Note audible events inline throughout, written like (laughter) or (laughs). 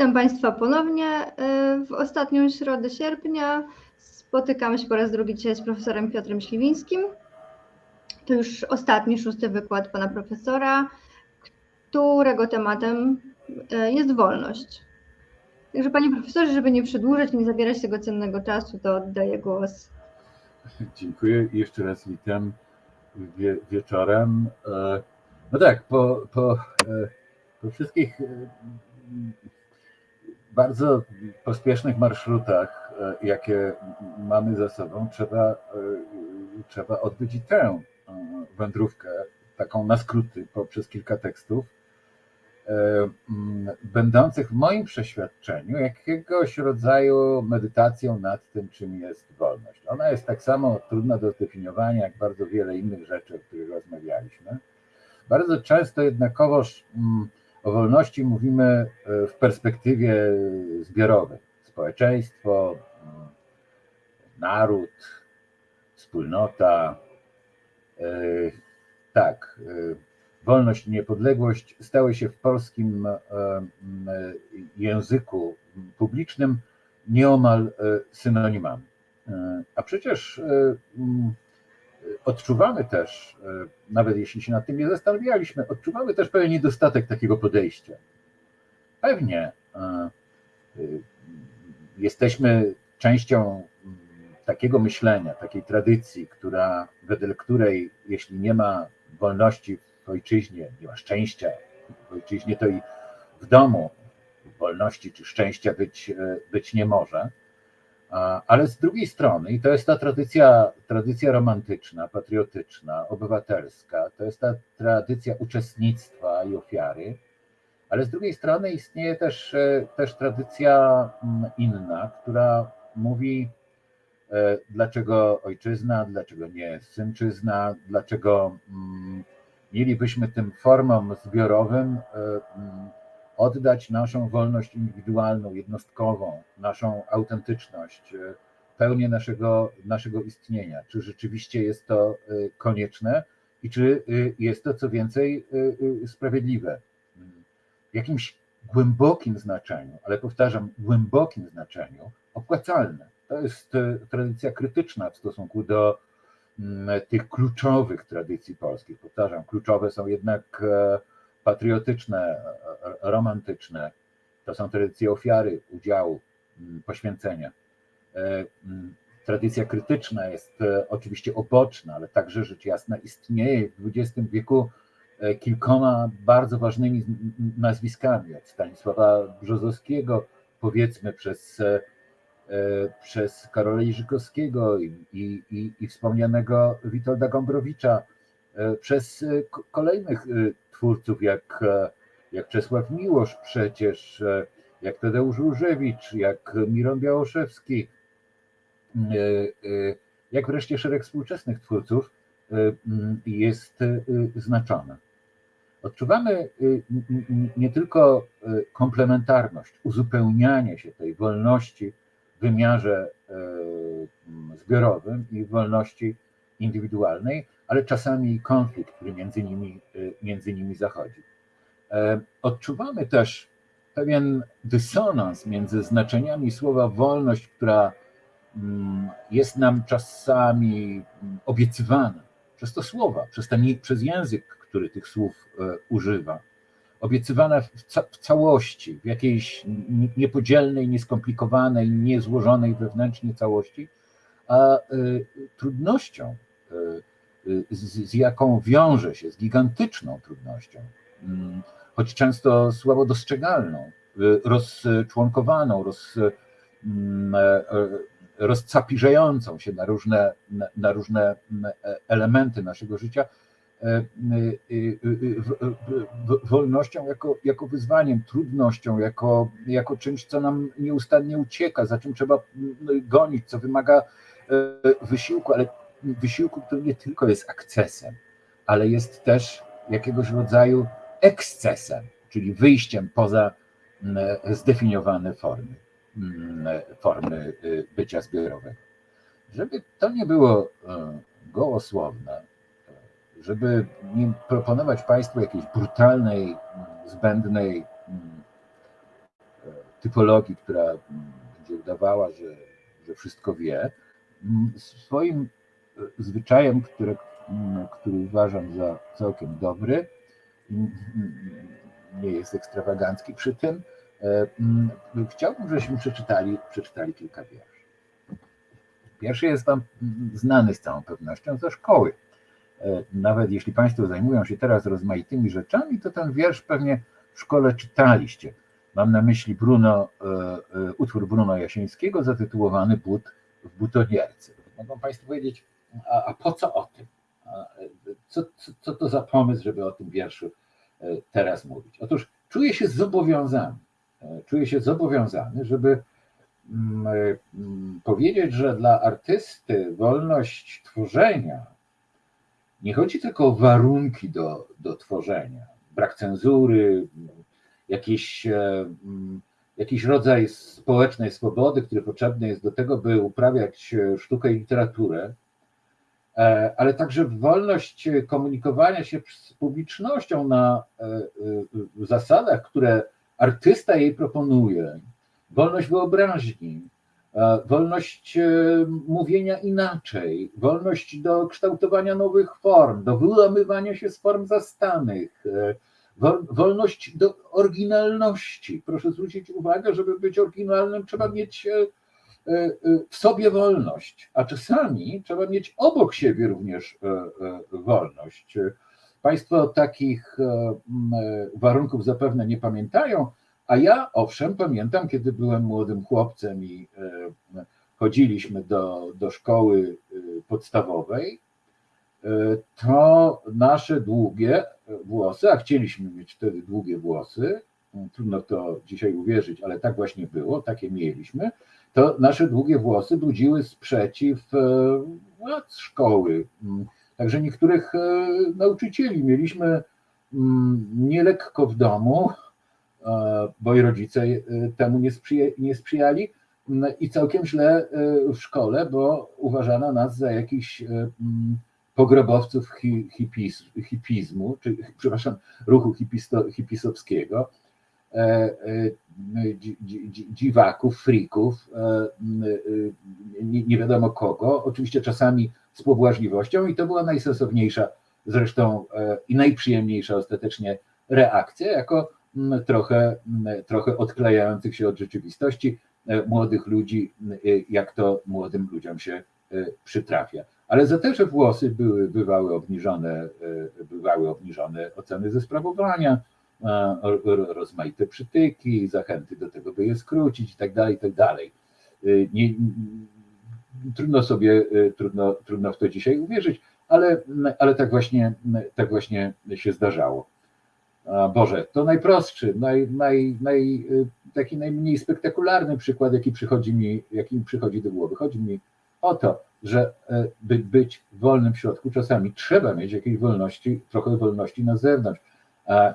Witam Państwa ponownie. E, w ostatnią środę sierpnia spotykamy się po raz drugi dzisiaj z profesorem Piotrem Śliwińskim. To już ostatni, szósty wykład pana profesora, którego tematem e, jest wolność. Także panie profesorze, żeby nie przedłużać, nie zabierać tego cennego czasu, to oddaję głos. (laughs) Dziękuję i jeszcze raz witam wie, wieczorem. E, no tak, po, po, po wszystkich bardzo pospiesznych marszrutach, e, jakie mamy za sobą, trzeba, e, trzeba odbyć i tę e, wędrówkę, taką na skróty, poprzez kilka tekstów, będących w moim przeświadczeniu jakiegoś rodzaju medytacją nad tym, czym jest wolność. Ona jest tak samo trudna do zdefiniowania, jak bardzo wiele innych rzeczy, o których rozmawialiśmy. Bardzo często jednakowoż o wolności mówimy e, w perspektywie zbiorowej. Społeczeństwo, mm, naród, wspólnota. E, tak, e, wolność i niepodległość stały się w polskim języku publicznym nieomal synonimami. A przecież odczuwamy też, e, nawet jeśli się nad tym nie zastanawialiśmy, odczuwamy też pewien niedostatek takiego podejścia. Pewnie e, e, jesteśmy częścią mm, takiego myślenia, takiej tradycji, która, wedle której jeśli nie ma wolności w ojczyźnie, nie ma szczęścia w ojczyźnie, to i w domu wolności czy szczęścia być, być nie może. Ale z drugiej strony, i to jest ta tradycja, tradycja romantyczna, patriotyczna, obywatelska, to jest ta tradycja uczestnictwa i ofiary, ale z drugiej strony istnieje też, e, też tradycja mm, inna, która mówi, e, dlaczego ojczyzna, dlaczego nie synczyzna, dlaczego mm, mielibyśmy tym formom zbiorowym e, mm, oddać naszą wolność indywidualną, jednostkową, naszą autentyczność, e, pełnię naszego, naszego istnienia. Czy rzeczywiście jest to e, konieczne i czy e, jest to, co więcej, sprawiedliwe? W jakimś głębokim znaczeniu, ale powtarzam, głębokim znaczeniu, opłacalne. To jest tradycja krytyczna w stosunku do mm, tych kluczowych tradycji polskich. Powtarzam, kluczowe są jednak patriotyczne, romantyczne, to są tradycye ofiary, udziału, mm, poświęcenia. E, mm, tradycja krytyczna jest e, oczywiście oboczna, ale także rzecz jasna istnieje w XX wieku e, kilkoma bardzo ważnymi nazwiskami, od Stanisława Brzozowskiego, powiedzmy przez, przez Karola Jerzykowskiego i, i, i wspomnianego Witolda Gombrowicza, przez kolejnych twórców jak, jak Czesław Miłosz przecież, jak Tadeusz Różewicz, jak Miron Białoszewski, jak wreszcie szereg współczesnych twórców jest znaczona. Odczuwamy nie tylko komplementarność, uzupełnianie się tej wolności w wymiarze zbiorowym i wolności indywidualnej, ale czasami konflikt, który między nimi, y, między nimi zachodzi. E, odczuwamy też pewien dysonans między znaczeniami słowa wolność, która mm, jest nam czasami mm, obiecywana przez to słowa, przez, ten, przez język, który tych słów e, używa, obiecywana w, ca w całości, w jakiejś niepodzielnej, nieskomplikowanej, niezłożonej wewnętrznie całości, a y, trudnością z, z jaką wiąże się, z gigantyczną trudnością, mm, choć często słabo dostrzegalną, y, rozczłonkowaną, roz, mm, e, rozcapiżającą się na różne, na różne mm, e, elementy naszego życia, e, wolnością jako, jako wyzwaniem, trudnością, jako, jako czymś, co nam nieustannie ucieka, za czym trzeba gonić, co wymaga wysiłku, ale wysiłku, który nie tylko jest akcesem, ale jest też jakiegoś rodzaju ekscesem, czyli wyjściem poza mm, zdefiniowane formy, mm, formy y, bycia zbiorowego. Żeby to nie było y, gołosłowne, żeby nie proponować Państwu jakiejś brutalnej, zbędnej typologii, która mm, będzie udawała, że, że wszystko wie. Mm, Swoim zwyczajem, które, mm, który uważam za całkiem dobry, mm, mm, nie jest ekstrawagancki przy tym, e, chciałbym, żebyśmy przeczytali, przeczytali kilka wierszy. Pierwszy jest Wam znany z całą pewnością ze szkoły. E, Nawet jeśli Państwo zajmują się teraz rozmaitymi rzeczami, to ten wiersz pewnie w szkole czytaliście. Mam na myśli Bruno, e, utwór Bruno Jasińskiego zatytułowany But w butonierce. Mogą Państwo powiedzieć, a, a po co o tym? Co, co, co to za pomysł, żeby o tym wierszu e, teraz mówić? Otóż czuję się zobowiązany, e, czuję się zobowiązany, żeby mm, e, mm, powiedzieć, że dla artysty wolność tworzenia nie chodzi tylko o warunki do, do tworzenia, brak cenzury, jakiś, mm, jakiś rodzaj społecznej swobody, który potrzebny jest do tego, by uprawiać sztukę i literaturę, ale także wolność komunikowania się z publicznością na e, e, zasadach, które artysta jej proponuje, wolność wyobraźni, e, wolność e, mówienia inaczej, wolność do kształtowania nowych form, do wyłamywania się z form zastanych, e, wol- wolność do oryginalności. Proszę zwrócić uwagę, żeby być oryginalnym, trzeba mieć e, e, e, w sobie wolność, a czasami trzeba mieć obok siebie również e, wolność. Państwo takich warunków zapewne nie pamiętają, a ja owszem pamiętam, kiedy byłem młodym chłopcem i chodziliśmy do, do szkoły podstawowej, to nasze długie włosy, a chcieliśmy mieć wtedy długie włosy, trudno to dzisiaj uwierzyć, ale tak właśnie było, takie mieliśmy, to nasze długie włosy budziły sprzeciw e, władz szkoły. Mm, Także niektórych e, nauczycieli mieliśmy mm, nielekko w domu, e, bo i rodzice e, temu nie, sprzyja, nie sprzyjali mm, i całkiem źle e, w szkole, bo uważano nas za jakichś e, pogrobowców hi, hipizmu, czy przepraszam, ruchu hipisto, hipisowskiego, dziwaków, frików, e, e, nie, wiadomo kogo, oczywiście czasami z pobłażliwością i to była najsensowniejsza zresztą e, i najprzyjemniejsza ostatecznie reakcja, jako trochę, trochę odklejających się od rzeczywistości e, młodych ludzi, e, jak to młodym ludziom się e, przytrafia. Ale za te, że włosy były, bywały, obniżone, e, bywały obniżone oceny ze sprawowania, e, rozmaite przytyki, zachęty do tego, by je skrócić i tak dalej, i tak dalej. E, Nie, trudno sobie, e, trudno, trudno w to dzisiaj uwierzyć, ale, ale tak, właśnie, tak właśnie się zdarzało. Boże, to najprostszy, naj, naj, naj, e, taki najmniej spektakularny przykład, jaki przychodzi mi, jaki mi przychodzi do głowy. Chodzi mi o to, że e, by być wolnym w środku, czasami trzeba mieć jakiejś wolności, trochę wolności na zewnątrz. A e,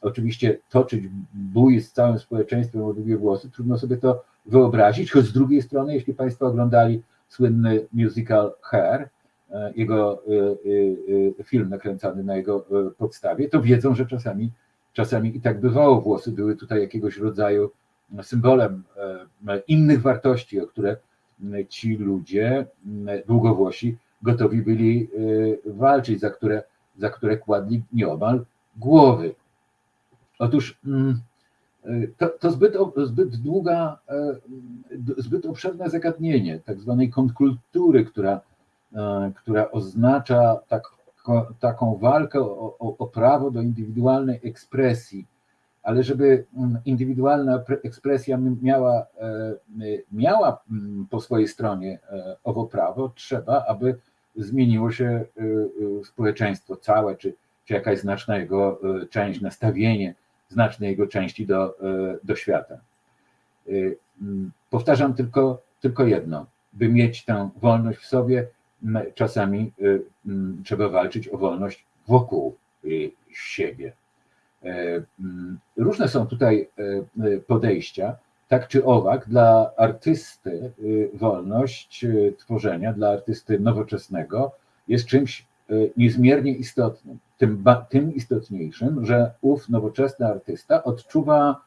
oczywiście toczyć bój z całym społeczeństwem o długie włosy, trudno sobie to wyobrazić, choć z drugiej strony, jeśli Państwo oglądali słynny musical Hair, e, jego e, e, film nakręcony na jego podstawie, to wiedzą, że czasami, czasami i tak bywało. Włosy były tutaj jakiegoś rodzaju symbolem innych wartości, o które ci ludzie długowłosi gotowi byli walczyć, za które, za które kładli nieomal głowy. Otóż mm, e, to, to zbyt, zbyt długa, e, zbyt obszerne zagadnienie tak zwanej kontrkultury, która, e, która oznacza tak, taką walkę o, o, o prawo do indywidualnej ekspresji, ale żeby mm, indywidualna pre- ekspresja miała, e, y, miała po swojej stronie owo prawo, trzeba, aby zmieniło się y, y, społeczeństwo całe, czy, czy jakaś znaczna jego część, nastawienie znacznej jego części do, e, do świata. Mm, Powtarzam tylko, tylko jedno, by mieć tę wolność w sobie, czasami mm, trzeba walczyć o wolność wokół siebie. E, Różne są tutaj e, e, podejścia, tak czy owak, dla artysty wolność tworzenia, dla artysty nowoczesnego jest czymś niezmiernie istotnym. Tym, tym istotniejszym, że ów nowoczesny artysta odczuwa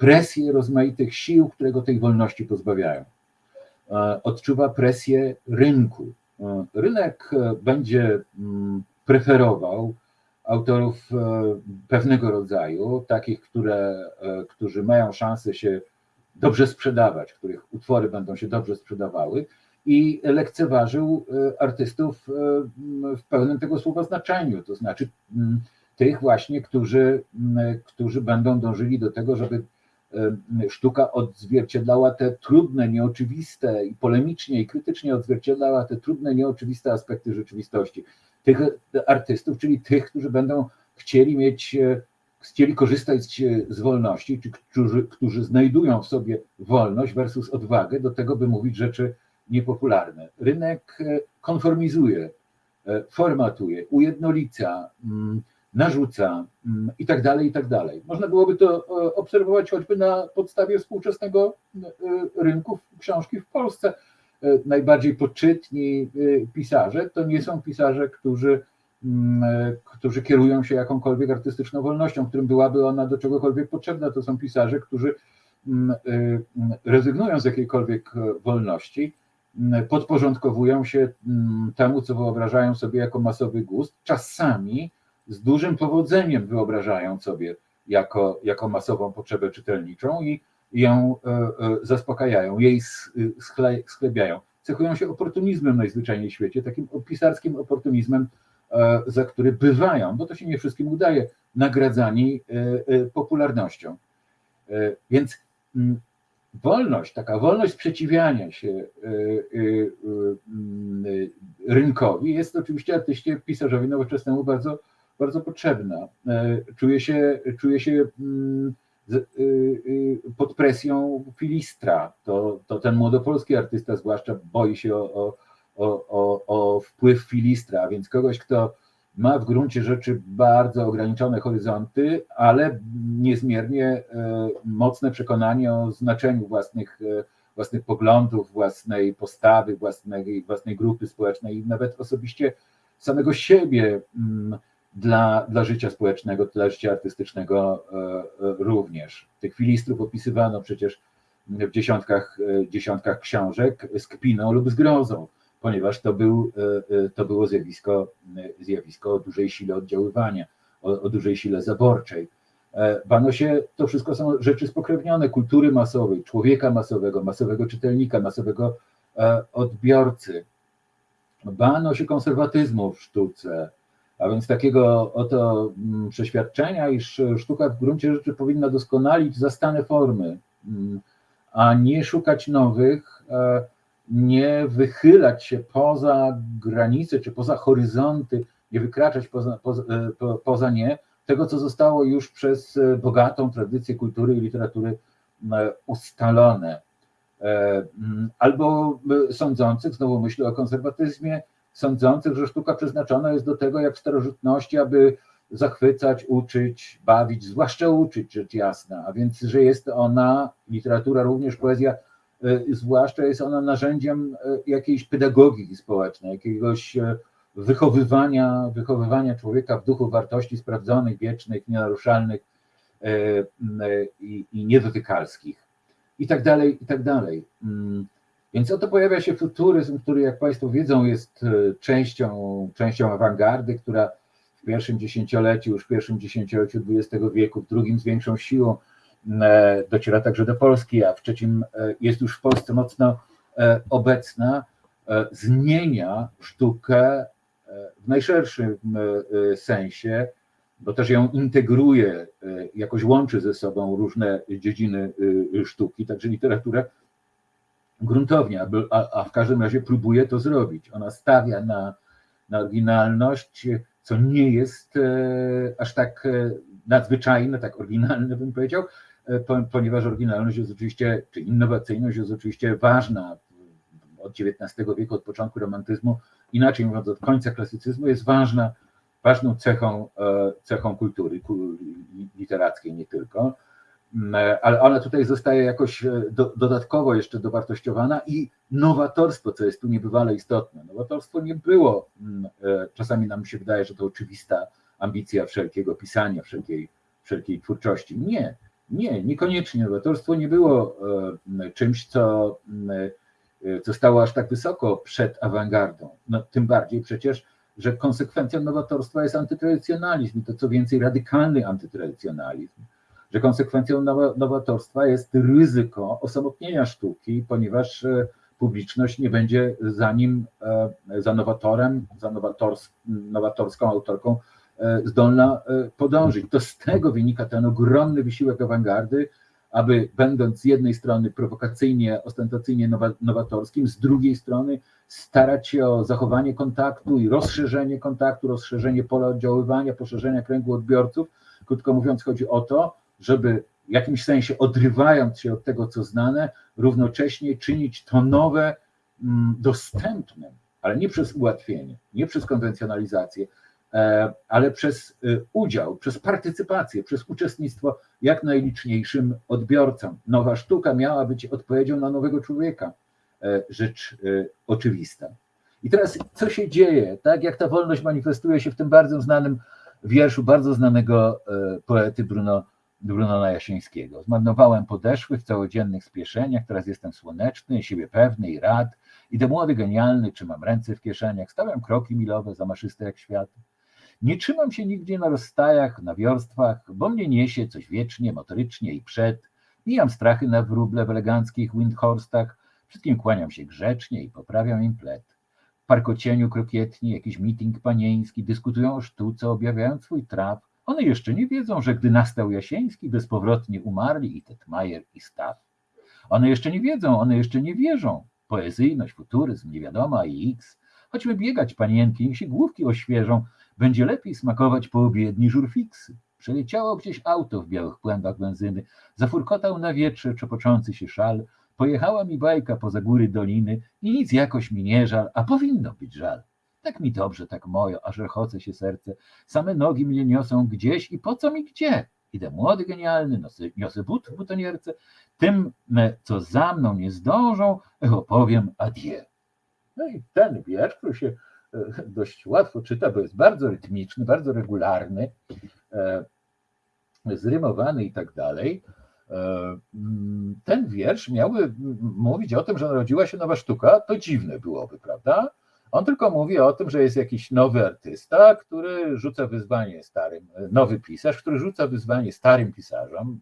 presję rozmaitych sił, które go tej wolności pozbawiają. E, Odczuwa presję rynku. E, Rynek e, będzie mm, preferował autorów pewnego rodzaju, takich, które, którzy mają szansę się dobrze sprzedawać, których utwory będą się dobrze sprzedawały i lekceważył e, artystów e, w pełnym tego słowa znaczeniu, to znaczy tych właśnie, którzy, którzy będą dążyli do tego, żeby e, sztuka odzwierciedlała te trudne, nieoczywiste i polemicznie i krytycznie odzwierciedlała te trudne, nieoczywiste aspekty rzeczywistości. Tych artystów, czyli tych, którzy będą chcieli mieć, chcieli korzystać z wolności, czy którzy, którzy znajdują w sobie wolność versus odwagę do tego, by mówić rzeczy niepopularne. Rynek e, konformizuje, e, formatuje, ujednolica, mm, narzuca mm, i tak dalej, i tak dalej. Można byłoby to e, obserwować choćby na podstawie współczesnego rynku książki w Polsce. Najbardziej poczytni pisarze to nie są pisarze, którzy, mm, którzy kierują się jakąkolwiek artystyczną wolnością, którym byłaby ona do czegokolwiek potrzebna. To są pisarze, którzy rezygnują z jakiejkolwiek wolności, podporządkowują się mm, temu, co wyobrażają sobie jako masowy gust, czasami z dużym powodzeniem wyobrażają sobie jako, jako masową potrzebę czytelniczą i ją e, e, zaspokajają, jej schle- sklebiają. Cechują się oportunizmem najzwyczajniej w świecie, takim pisarskim oportunizmem, e, za który bywają, bo to się nie wszystkim udaje, nagradzani e, e, popularnością. E, Więc mm, wolność, taka wolność sprzeciwiania się e, mm, e, rynkowi jest oczywiście artyście, pisarzowi nowoczesnemu bardzo, bardzo potrzebna. E, Czuje się, czuje się mm, y, y, pod presją filistra. To, to ten młodopolski artysta zwłaszcza boi się o, o, o, o wpływ filistra, a więc kogoś, kto ma w gruncie rzeczy bardzo ograniczone horyzonty, ale niezmiernie e, mocne przekonanie o znaczeniu własnych, e, własnych poglądów, własnej postawy, własnej, własnej grupy społecznej i nawet osobiście samego siebie mm, dla, dla życia społecznego, dla życia artystycznego e, również. Tych filistrów opisywano przecież w dziesiątkach, dziesiątkach książek z kpiną lub zgrozą, ponieważ to, był, e, e, to było zjawisko, e, zjawisko o dużej sile oddziaływania, o, o dużej sile zaborczej. Bano się, to wszystko są rzeczy spokrewnione kultury masowej, człowieka masowego, masowego czytelnika, masowego odbiorcy. Bano się konserwatyzmu w sztuce, a więc takiego oto mm, przeświadczenia, iż sztuka w gruncie rzeczy powinna doskonalić zastane formy, mm, a nie szukać nowych, nie wychylać się poza granice czy poza horyzonty, nie wykraczać poza, poza, e, nie tego, co zostało już przez e, bogatą tradycję kultury i literatury e, ustalone. Mm, Albo sądzących, znowu myślę o konserwatyzmie, sądzących, że sztuka przeznaczona jest do tego, jak w starożytności, aby zachwycać, uczyć, bawić, zwłaszcza uczyć, rzecz jasna, a więc, że jest ona, literatura, również poezja, zwłaszcza jest ona narzędziem e, jakiejś pedagogiki społecznej, jakiegoś e, wychowywania, wychowywania człowieka w duchu wartości sprawdzonych, wiecznych, nienaruszalnych i, i niedotykalskich i tak dalej, i tak dalej. Mm, Więc oto pojawia się futuryzm, który, jak Państwo wiedzą, jest częścią, częścią awangardy, która w pierwszym dziesięcioleciu, już w pierwszym dziesięcioleciu XX wieku, w drugim z większą siłą dociera także do Polski, a w trzecim e, jest już w Polsce mocno e, obecna, e, zmienia sztukę e, w najszerszym e, sensie, bo też ją integruje, e, jakoś łączy ze sobą różne dziedziny e, sztuki, także literaturę gruntownie, a, w każdym razie próbuje to zrobić. Ona stawia na, na oryginalność, co nie jest e, aż tak e, nadzwyczajne, tak oryginalne bym powiedział, e, po, ponieważ oryginalność jest oczywiście, czy innowacyjność jest oczywiście ważna od XIX wieku, od początku romantyzmu, inaczej mówiąc od końca klasycyzmu, jest ważna, ważną cechą, e, cechą kultury ku- literackiej nie tylko. Mm, ale ona tutaj zostaje jakoś e, do, dodatkowo jeszcze dowartościowana i nowatorstwo, co jest tu niebywale istotne. Nowatorstwo nie było, mm, e, czasami nam się wydaje, że to oczywista ambicja wszelkiego pisania, wszelkiej, wszelkiej twórczości. Nie. Nie, niekoniecznie. Nowatorstwo nie było e, czymś, co, e, co stało aż tak wysoko przed awangardą. No, tym bardziej przecież, że konsekwencją nowatorstwa jest antytradycjonalizm i to co więcej radykalny antytradycjonalizm. Że konsekwencją nowa- nowatorstwa jest ryzyko osamotnienia sztuki, ponieważ e, publiczność nie będzie za nim, za nowatorem, za nowators, nowatorską autorką zdolna e, podążyć. To z tego wynika ten ogromny wysiłek awangardy, aby będąc z jednej strony prowokacyjnie, ostentacyjnie nowa- nowatorskim, z drugiej strony starać się o zachowanie kontaktu i rozszerzenie kontaktu, rozszerzenie pola oddziaływania, poszerzenie kręgu odbiorców. Krótko mówiąc, chodzi o to, żeby w jakimś sensie odrywając się od tego, co znane, równocześnie czynić to nowe mm, dostępnym, ale nie przez ułatwienie, nie przez konwencjonalizację, e, ale przez y, udział, przez partycypację, przez uczestnictwo jak najliczniejszym odbiorcom. Nowa sztuka miała być odpowiedzią na nowego człowieka, e, rzecz e, oczywista. I teraz co się dzieje, tak jak ta wolność manifestuje się w tym bardzo znanym wierszu bardzo znanego e, poety Bruno, Brunona Jasińskiego. Zmarnowałem podeszłych w całodziennych spieszeniach, teraz jestem słoneczny, siebie pewny i rad, idę młody, genialny, trzymam ręce w kieszeniach, stawiam kroki milowe, zamaszyste jak świat. Nie trzymam się nigdzie na rozstajach, na wiorstwach, bo mnie niesie coś wiecznie, motorycznie i przed. Mijam strachy na wróble w eleganckich windhorstach, wszystkim kłaniam się grzecznie i poprawiam im pled. W parkocieniu krokietni, jakiś meeting panieński, dyskutują o sztuce, objawiając swój traf. One jeszcze nie wiedzą, że gdy nastał Jasiński, bezpowrotnie umarli i Tetmajer i Staw. One jeszcze nie wiedzą, one jeszcze nie wierzą. Poezyjność, futuryzm, niewiadoma i x. Chodźmy biegać, panienki, niech się główki oświeżą, będzie lepiej smakować po obiedni żurfiksy. Przeleciało gdzieś auto w białych płębach benzyny, zafurkotał na wietrze czepoczący się szal, pojechała mi bajka poza góry doliny i nic jakoś mi nie żal, a powinno być żal. Tak mi dobrze, tak mojo, aż rechoce się serce, same nogi mnie niosą gdzieś i po co mi gdzie? Idę młody, genialny, nosy, niosę but w butonierce, tym, co za mną nie zdążą, opowiem adieu. No i ten wiersz, się e, (laughs) dość łatwo czyta, bo jest bardzo rytmiczny, bardzo regularny, e, zrymowany i tak dalej. E, mm, Ten wiersz miałby mówić o tym, że narodziła się nowa sztuka, to dziwne byłoby, prawda? On tylko mówi o tym, że jest jakiś nowy artysta, który rzuca wyzwanie starym, nowy pisarz, który rzuca wyzwanie starym pisarzom.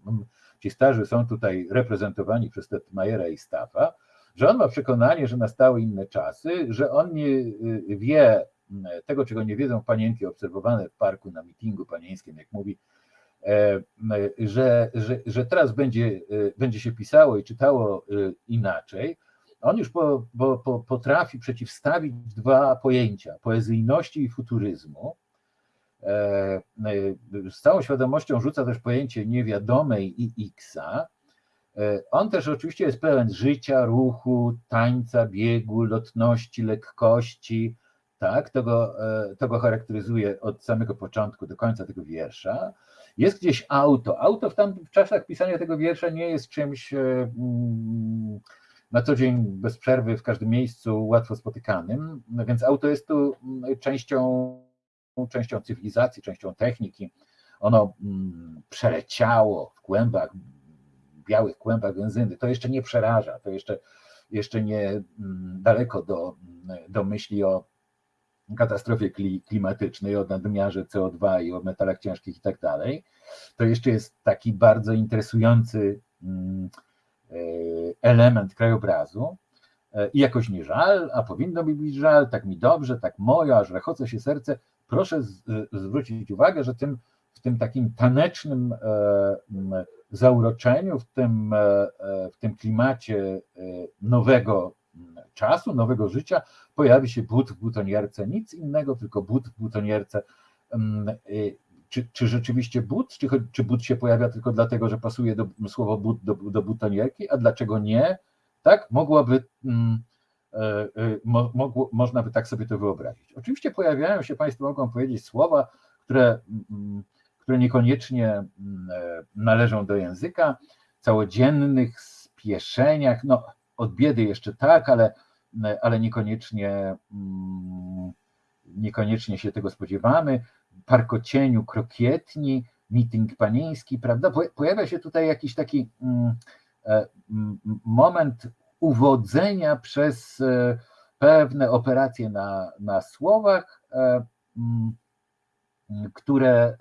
Ci starzy są tutaj reprezentowani przez Tetmajera i Staffa, że on ma przekonanie, że nastały inne czasy, że on nie y, wie m, tego, czego nie wiedzą panienki obserwowane w parku na mitingu panieńskim, jak mówi, e, że, że, że teraz będzie, y, będzie się pisało i czytało y, inaczej. On już po, po, po, potrafi przeciwstawić dwa pojęcia poezyjności i futuryzmu. E, Z całą świadomością rzuca też pojęcie niewiadomej i Xa. E, On też oczywiście jest pełen życia, ruchu, tańca, biegu, lotności, lekkości. Tak, to go, e, to go charakteryzuje od samego początku do końca tego wiersza. Jest gdzieś auto. Auto w tamtych czasach pisania tego wiersza nie jest czymś e, mm, na co dzień bez przerwy w każdym miejscu łatwo spotykanym, no więc auto jest tu mm, częścią, częścią cywilizacji, częścią techniki. Ono mm, przeleciało w kłębach, białych kłębach benzyny. To jeszcze nie przeraża, to jeszcze, jeszcze nie mm, daleko do, do myśli o katastrofie kli- klimatycznej, o nadmiarze CO2 i o metalach ciężkich i tak dalej. To jeszcze jest taki bardzo interesujący mm, e, element krajobrazu e, i jakoś nie żal, a powinno mi być żal, tak mi dobrze, tak moje, aż rechoce się serce. Proszę z, zwrócić uwagę, że tym, w tym takim tanecznym e, zauroczeniu, w tym, e, e, w tym klimacie e, nowego czasu, nowego życia pojawi się but w butonierce, nic innego, tylko but w butonierce. Czy, czy rzeczywiście but, czy, czy but się pojawia tylko dlatego, że pasuje do, słowo but do, do butonierki, a dlaczego nie? Tak, mogłaby, e, mo, mogło, można by tak sobie to wyobrazić. Oczywiście pojawiają się, Państwo mogą powiedzieć, słowa, które, które niekoniecznie mm, e, należą do języka, całodziennych spieszeniach, no od biedy jeszcze tak, ale, ale niekoniecznie, mm, niekoniecznie się tego spodziewamy. Parkocieniu krokietni, meeting panieński, prawda? Pojawia się tutaj jakiś taki mm, e, moment uwodzenia przez e, pewne operacje na, na słowach, e, które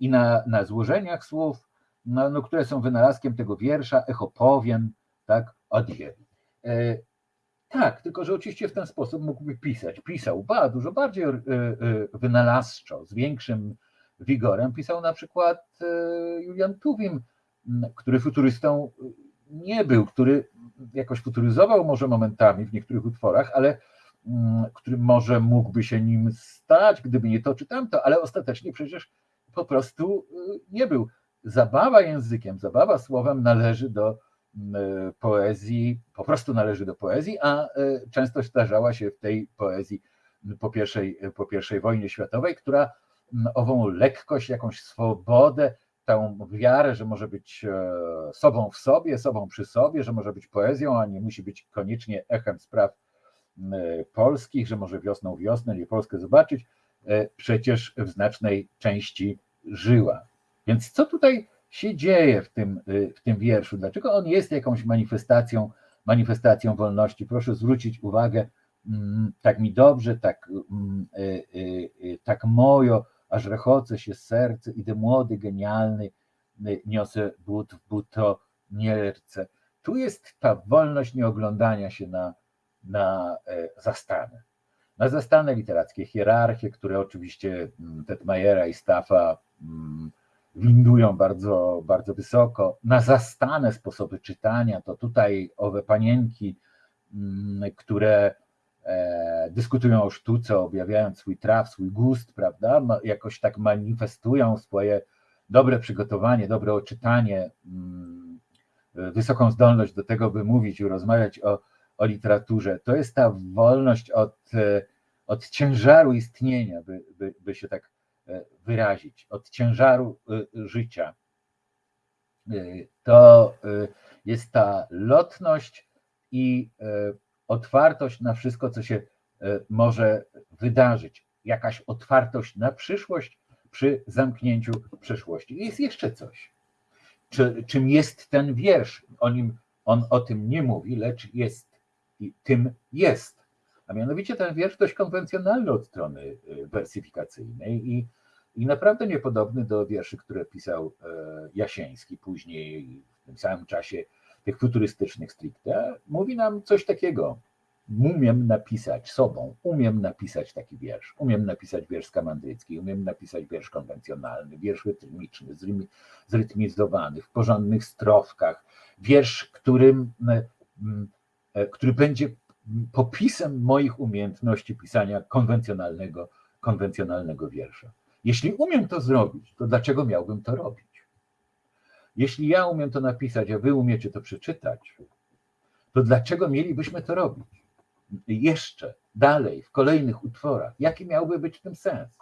i na, na złożeniach słów, no, no, które są wynalazkiem tego wiersza, echo powiem, tak, odje. Tak, tylko że oczywiście w ten sposób mógłby pisać. Pisał ba, dużo bardziej wynalazczo, z większym wigorem pisał na przykład e, Julian Tuwim, który futurystą nie był, który jakoś futuryzował może momentami w niektórych utworach, ale który może mógłby się nim stać, gdyby nie to czy tamto, ale ostatecznie przecież prostu e, nie był. Zabawa językiem, zabawa słowem należy do poezji, po prostu należy do poezji, a e, często zdarzała się w tej poezji po pierwszej, po pierwszej wojnie światowej, która ową lekkość, jakąś swobodę, tę wiarę, że może być e, sobą w sobie, sobą przy sobie, że może być poezją, a nie musi być koniecznie echem spraw polskich, że może wiosną wiosnę, nie Polskę zobaczyć, przecież w znacznej części żyła. Więc co tutaj się dzieje w tym, e, w tym wierszu? Dlaczego on jest jakąś manifestacją, manifestacją wolności? Proszę zwrócić uwagę, mm, tak mi dobrze, tak, mm, tak mojo, aż rechoce się serce, idę młody, genialny, niosę but w buto nierce. Tu jest ta wolność nieoglądania się na, na e, Na zastane literackie hierarchie, które oczywiście mm, Tetmajera i Staffa mm, windują bardzo, bardzo wysoko, na zastane sposoby czytania, to tutaj owe panienki, mm, które E, dyskutują o sztuce, objawiając swój traf, swój gust, prawda? Jakoś tak manifestują swoje dobre przygotowanie, dobre oczytanie, wysoką zdolność do tego, by mówić i rozmawiać o, o literaturze. To jest ta wolność od, e, od ciężaru istnienia, by, by, by się tak e, wyrazić, od ciężaru życia. To jest ta lotność i otwartość na wszystko, co się e, może wydarzyć, jakaś otwartość na przyszłość przy zamknięciu przeszłości. Jest jeszcze coś. Czy, czym jest ten wiersz? O nim, on o tym nie mówi, lecz jest i tym jest. A mianowicie ten wiersz dość konwencjonalny od strony e, wersyfikacyjnej i, i naprawdę niepodobny do wierszy, które pisał e, Jasieński później w tym samym czasie tych futurystycznych stricte, mówi nam coś takiego. Umiem napisać sobą, umiem napisać taki wiersz, umiem napisać wiersz skamandrycki, umiem napisać wiersz konwencjonalny, wiersz rytmiczny, zrytmizowany, w porządnych strofkach, wiersz, którym, e, który będzie popisem moich umiejętności pisania konwencjonalnego, konwencjonalnego wiersza. Jeśli umiem to zrobić, to dlaczego miałbym to robić? Jeśli ja umiem to napisać, a wy umiecie to przeczytać, to dlaczego mielibyśmy to robić? Jeszcze dalej, w kolejnych utworach. Jaki miałby być w tym sens?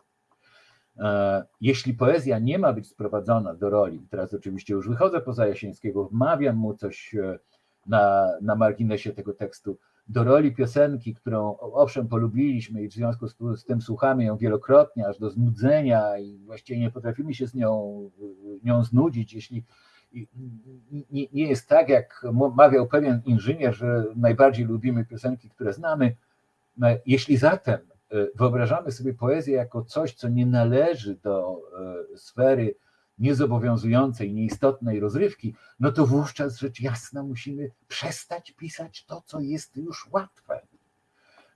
E, jeśli poezja nie ma być sprowadzona do roli, teraz oczywiście już wychodzę poza Jasińskiego, wmawiam mu coś e, na, na marginesie tego tekstu, do roli piosenki, którą owszem polubiliśmy i w związku z, z, tym słuchamy ją wielokrotnie, aż do znudzenia i właściwie nie potrafimy się z nią, nią znudzić, jeśli nie, nie jest tak, jak mawiał pewien inżynier, że najbardziej lubimy piosenki, które znamy. Jeśli zatem e, wyobrażamy sobie poezję jako coś, co nie należy do e, sfery niezobowiązującej, nieistotnej rozrywki, no to wówczas rzecz jasna musimy przestać pisać to, co jest już łatwe.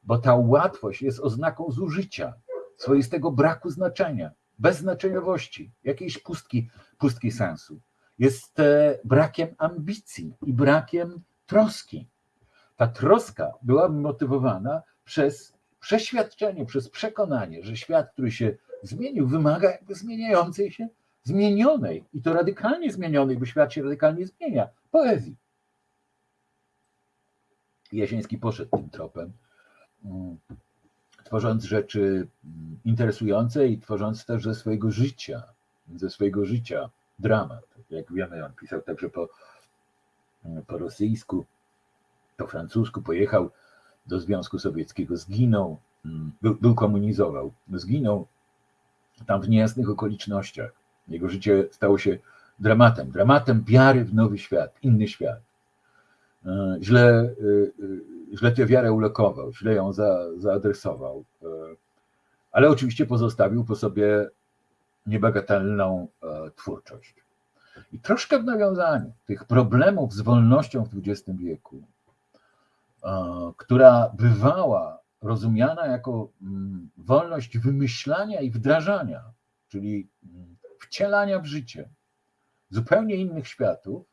Bo ta łatwość jest oznaką zużycia, swoistego braku znaczenia, beznaczeniowości, jakiejś pustki, pustki sensu. Jest e, brakiem ambicji i brakiem troski. Ta troska byłaby motywowana przez przeświadczenie, przez przekonanie, że świat, który się zmienił, wymaga jakby zmieniającej się zmienionej i to radykalnie zmienionej, bo świat się radykalnie zmienia, poezji. Jasiński poszedł tym tropem, mm, tworząc rzeczy mm, interesujące i tworząc też ze swojego życia, ze swojego życia dramat. Jak wiemy, on pisał także po, mm, po rosyjsku, po francusku, pojechał do Związku Sowieckiego, zginął, był, był komunizował, zginął tam w niejasnych okolicznościach Jego życie stało się dramatem, dramatem wiary w nowy świat, inny świat. E, źle, e, e, źle tę wiarę ulokował, źle ją za, zaadresował, ale oczywiście pozostawił po sobie niebagatelną twórczość. I troszkę w nawiązaniu tych problemów z wolnością w XX wieku, która bywała rozumiana jako mm, wolność wymyślania i wdrażania, czyli mm, wcielania w życie zupełnie innych światów,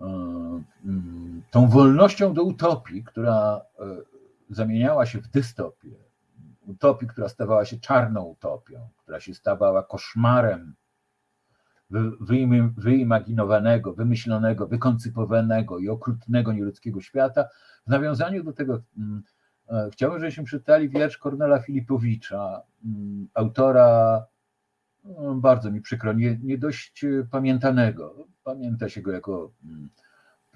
e, mm, tą wolnością do utopii, która e, zamieniała się w dystopię, utopii, która stawała się czarną utopią, która się stawała koszmarem wyimaginowanego, wymyślonego, wykoncypowanego i okrutnego nieludzkiego świata. W nawiązaniu do tego E, chciałbym, żebyśmy czytali wiersz Kornela Filipowicza, mm, autora, bardzo mi przykro, nie, nie dość pamiętanego. Pamięta się go jako mm,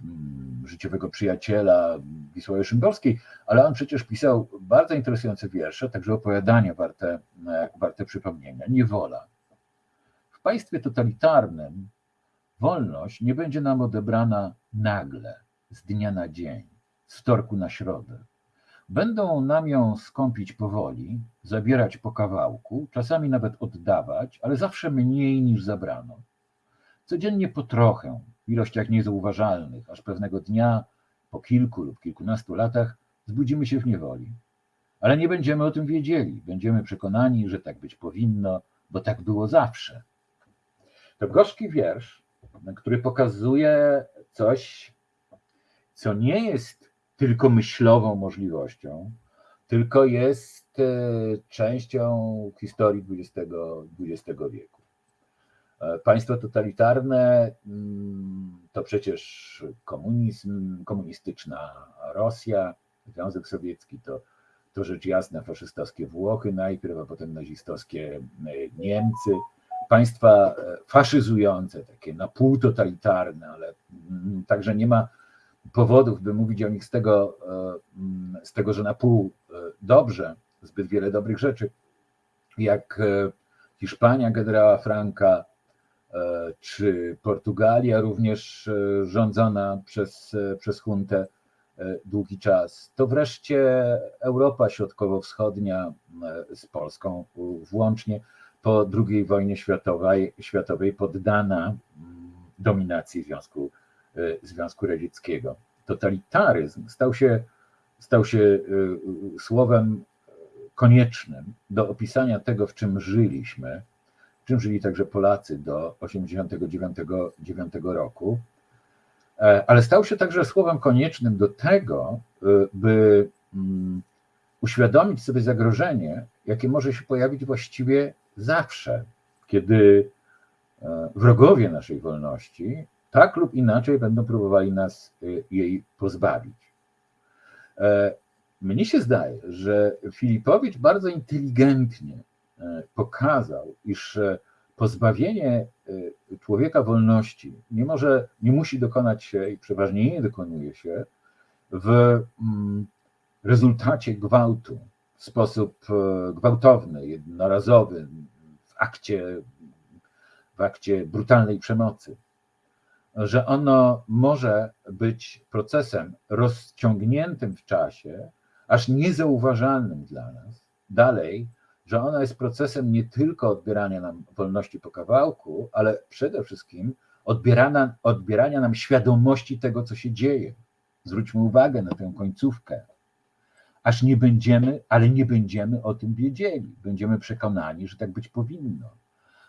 mm, życiowego przyjaciela Wisławy Szymborskiej, ale on przecież pisał bardzo interesujące wiersze, także opowiadania warte, e, warte przypomnienia. Niewola. W państwie totalitarnym wolność nie będzie nam odebrana nagle, z dnia na dzień, z wtorku na środę Będą nam ją skąpić powoli, zabierać po kawałku, czasami nawet oddawać, ale zawsze mniej niż zabrano. Codziennie po trochę, w ilościach niezauważalnych, aż pewnego dnia, po kilku lub kilkunastu latach, zbudzimy się w niewoli. Ale nie będziemy o tym wiedzieli, będziemy przekonani, że tak być powinno, bo tak było zawsze. To gorzki wiersz, który pokazuje coś, co nie jest tylko myślową możliwością, tylko jest e, częścią historii XX, XX wieku. E, państwo totalitarne mm, to przecież komunizm, komunistyczna Rosja, Związek Sowiecki to, to rzecz jasna faszystowskie Włochy najpierw, a potem nazistowskie e, Niemcy. Państwa faszyzujące, takie na pół totalitarne, ale mm, także nie ma powodów, by mówić o nich z tego, e, z tego, że na pół e, dobrze, zbyt wiele dobrych rzeczy, jak e, Hiszpania generała Franka, czy Portugalia również rządzona przez, przez huntę długi czas, to wreszcie Europa Środkowo-Wschodnia z Polską włącznie po II wojnie światowej, światowej poddana dominacji Związku E, Związku Radzieckiego. Totalitaryzm stał się, stał się e, słowem koniecznym do opisania tego, w czym żyliśmy, w czym żyli także Polacy do 1989 roku, e, ale stał się także słowem koniecznym do tego, by mm, uświadomić sobie zagrożenie, jakie może się pojawić właściwie zawsze, kiedy wrogowie naszej wolności tak lub inaczej będą próbowali nas y, jej pozbawić. E, mnie się zdaje, że Filipowicz bardzo inteligentnie e, pokazał, iż e, pozbawienie człowieka wolności nie może, nie musi dokonać się i przeważnie nie dokonuje się w mm, rezultacie gwałtu w sposób gwałtowny, jednorazowy, w akcie, w akcie brutalnej przemocy że ono może być procesem rozciągniętym w czasie, aż niezauważalnym dla nas. Dalej, że ono jest procesem nie tylko odbierania nam wolności po kawałku, ale przede wszystkim odbierania, odbierania nam świadomości tego, co się dzieje. Zwróćmy uwagę na tę końcówkę. Aż nie będziemy, ale nie będziemy o tym wiedzieli. Będziemy przekonani, że tak być powinno,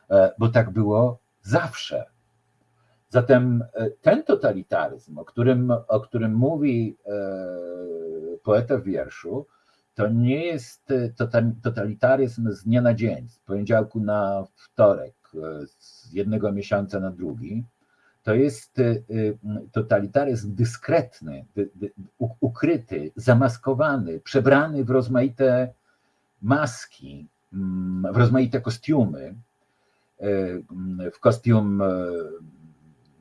e, bo tak było zawsze Zatem e, ten totalitaryzm, o którym, o którym mówi e, poeta w wierszu, to nie jest e, totalitaryzm z dnia na dzień, z poniedziałku na wtorek, z jednego miesiąca na drugi. To jest totalitaryzm dyskretny, ukryty, zamaskowany, przebrany w rozmaite maski, w rozmaite kostiumy, w kostium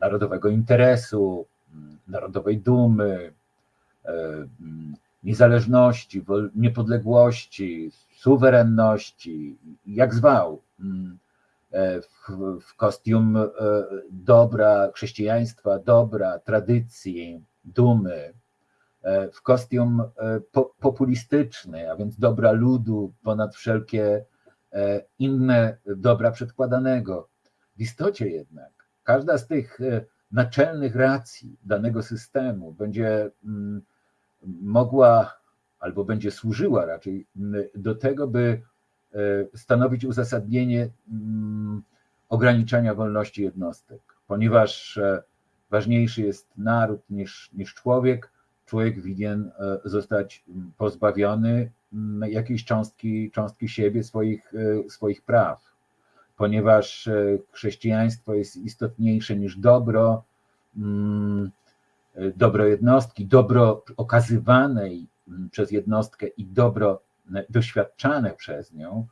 narodowego interesu, narodowej dumy, e, niezależności, niepodległości, suwerenności, jak zwał, e, w, kostium e, dobra chrześcijaństwa, dobra, tradycji, dumy, w kostium po, populistyczny, a więc dobra ludu ponad wszelkie inne dobra przedkładanego. W istocie jednak każda z tych e, naczelnych racji danego systemu będzie mm, mogła albo będzie służyła raczej mm, do tego, by e, stanowić uzasadnienie mm, ograniczania wolności jednostek, ponieważ e, ważniejszy jest naród niż, niż człowiek. Człowiek winien zostać pozbawiony jakiejś cząstki, cząstki siebie, swoich, swoich praw, ponieważ e, chrześcijaństwo jest istotniejsze niż dobro, mm, e, dobro jednostki, dobro okazywanej mm, przez jednostkę i dobro e, doświadczane przez nią.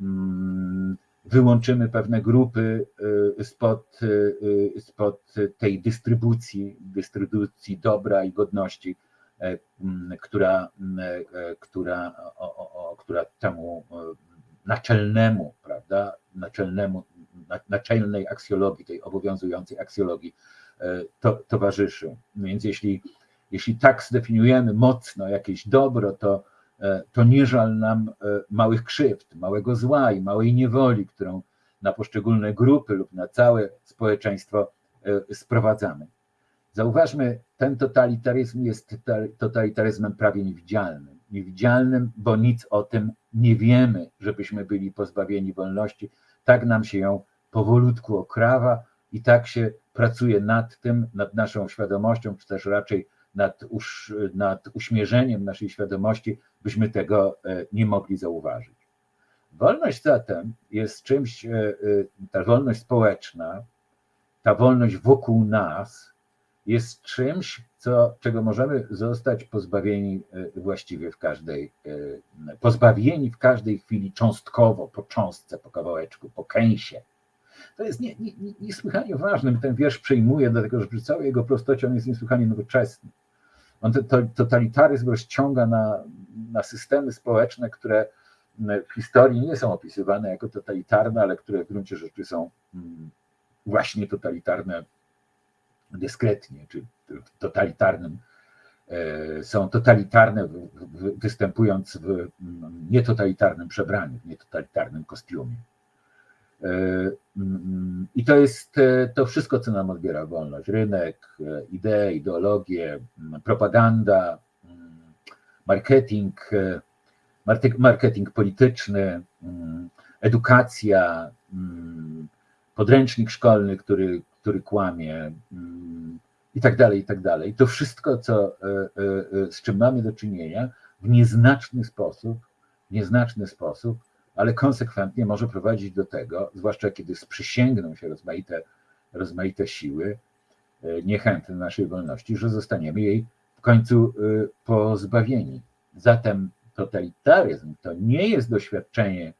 Mm, Wyłączymy pewne grupy spod, spod tej dystrybucji, dystrybucji dobra i godności, która, która, o, o, która temu naczelnemu, prawda, naczelnemu, na- naczelnej aksjologii, tej obowiązującej aksjologii e, to, towarzyszy. Więc jeśli, jeśli tak zdefiniujemy mocno jakieś dobro, to, e, to nie żal nam e, małych krzywd, małego zła i małej niewoli, którą na poszczególne grupy lub na całe społeczeństwo sprowadzamy. Zauważmy, ten totalitaryzm jest tota- totalitaryzmem prawie niewidzialnym. Niewidzialnym, bo nic o tym nie wiemy, żebyśmy byli pozbawieni wolności. Tak nam się ją powolutku okrawa i tak się pracuje nad tym, nad naszą świadomością, czy też raczej nad, nad uśmierzeniem naszej świadomości, byśmy tego e, nie mogli zauważyć. Wolność zatem jest czymś, e, e, ta wolność społeczna, ta wolność wokół nas jest czymś, co, czego możemy zostać pozbawieni e, właściwie w każdej, e, pozbawieni w każdej chwili cząstkowo, po cząstce, po kawałeczku, po kęsie. To jest nie, nie, nie- niesłychanie ważne. Ten wiersz przejmuje, dlatego że przy całej jego prostocie on jest niesłychanie nowoczesny. On to, to, totalitaryzm rozciąga na, na systemy społeczne, które w historii nie są opisywane jako totalitarne, ale które w gruncie rzeczy są mm, właśnie totalitarne dyskretnie, czy w totalitarnym, e, są totalitarne, występując w nietotalitarnym przebraniu, w nietotalitarnym kostiumie. E, I to jest e, to wszystko, co nam odbiera wolność. Rynek, idee, ideologie, propaganda, marketing, marketing polityczny, edukacja, podręcznik szkolny, który, który kłamie mm, i tak dalej, i tak dalej. To wszystko, co, e, e, e, z czym mamy do czynienia, w nieznaczny sposób, nieznaczny sposób, ale konsekwentnie może prowadzić do tego, zwłaszcza kiedy sprzysięgną się rozmaite, rozmaite siły, niechętne naszej wolności, że zostaniemy jej w końcu pozbawieni. Zatem totalitaryzm to nie jest doświadczenie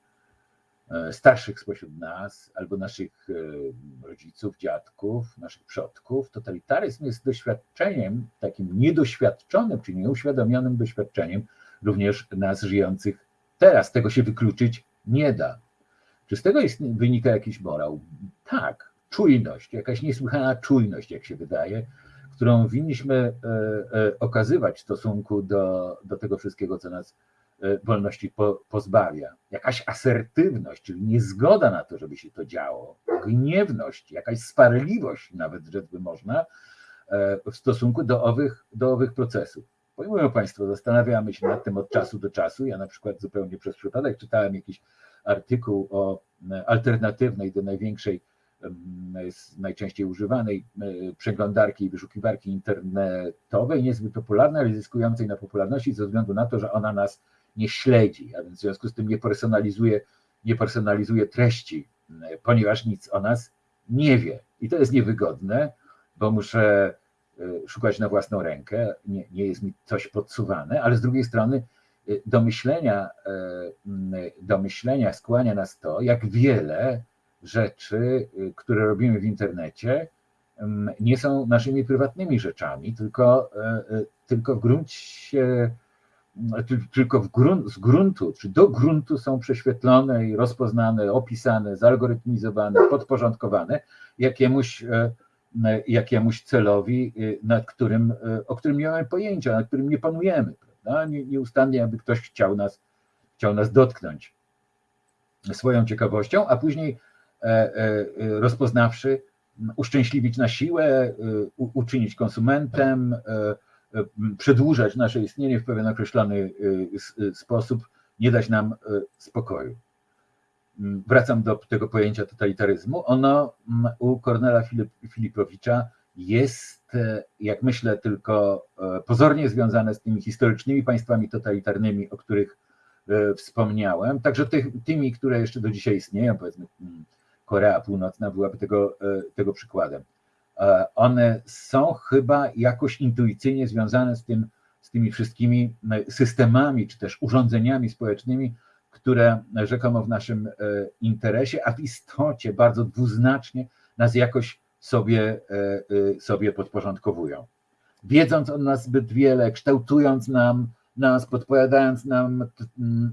starszych spośród nas, albo naszych e, rodziców, dziadków, naszych przodków. Totalitaryzm jest doświadczeniem, takim niedoświadczonym czy nieuświadomionym doświadczeniem również nas żyjących teraz. Tego się wykluczyć nie da. Czy z tego jest, wynika jakiś morał? Tak, czujność, jakaś niesłychana czujność, jak się wydaje, którą winniśmy e, e, okazywać w stosunku do, do tego wszystkiego, co nas e, wolności po, pozbawia. Jakaś asertywność, czyli niezgoda na to, żeby się to działo, gniewność, jakaś sparliwość, nawet rzecz by można, e, w stosunku do owych, do owych procesów. Pojmują Państwo, zastanawiamy się nad tym od czasu do czasu. Ja na przykład zupełnie przez przypadek czytałem jakiś artykuł o e, alternatywnej do największej, najczęściej używanej e, przeglądarki i wyszukiwarki internetowej, niezbyt popularnej, ale zyskującej na popularności ze względu na to, że ona nas nie śledzi, a więc w związku z tym nie personalizuje, nie personalizuje treści, ponieważ nic o nas nie wie. I to jest niewygodne, bo muszę e, szukać na własną rękę, nie, nie jest mi coś podsuwane, ale z drugiej strony e, do myślenia, m, do myślenia skłania nas to, jak wiele rzeczy, które robimy w internecie, nie są naszymi prywatnymi rzeczami, tylko, tylko w gruncie tylko w grunt, z gruntu, czy do gruntu są prześwietlone i rozpoznane, opisane, zalgorytmizowane, podporządkowane jakiemuś, jakiemuś celowi, nad którym, o którym nie mamy pojęcia, nad którym nie panujemy. Prawda? Nieustannie, aby ktoś chciał nas, chciał nas dotknąć swoją ciekawością, a później rozpoznawszy, uszczęśliwić na siłę, uczynić konsumentem, przedłużać nasze istnienie w pewien określony sposób, nie dać nam spokoju. Wracam do tego pojęcia totalitaryzmu. Ono u Kornela Filip, Filipowicza jest, jak myślę, tylko pozornie związane z tymi historycznymi państwami totalitarnymi, o których wspomniałem, także tymi, które jeszcze do dzisiaj istnieją, powiedzmy Korea Północna byłaby tego, tego przykładem. One są chyba jakoś intuicyjnie związane z, tym, z tymi wszystkimi systemami czy też urządzeniami społecznymi, które rzekomo w naszym interesie, a w istocie bardzo dwuznacznie nas jakoś sobie, sobie podporządkowują. Wiedząc o nas zbyt wiele, kształtując nam, nas, podpowiadając nam,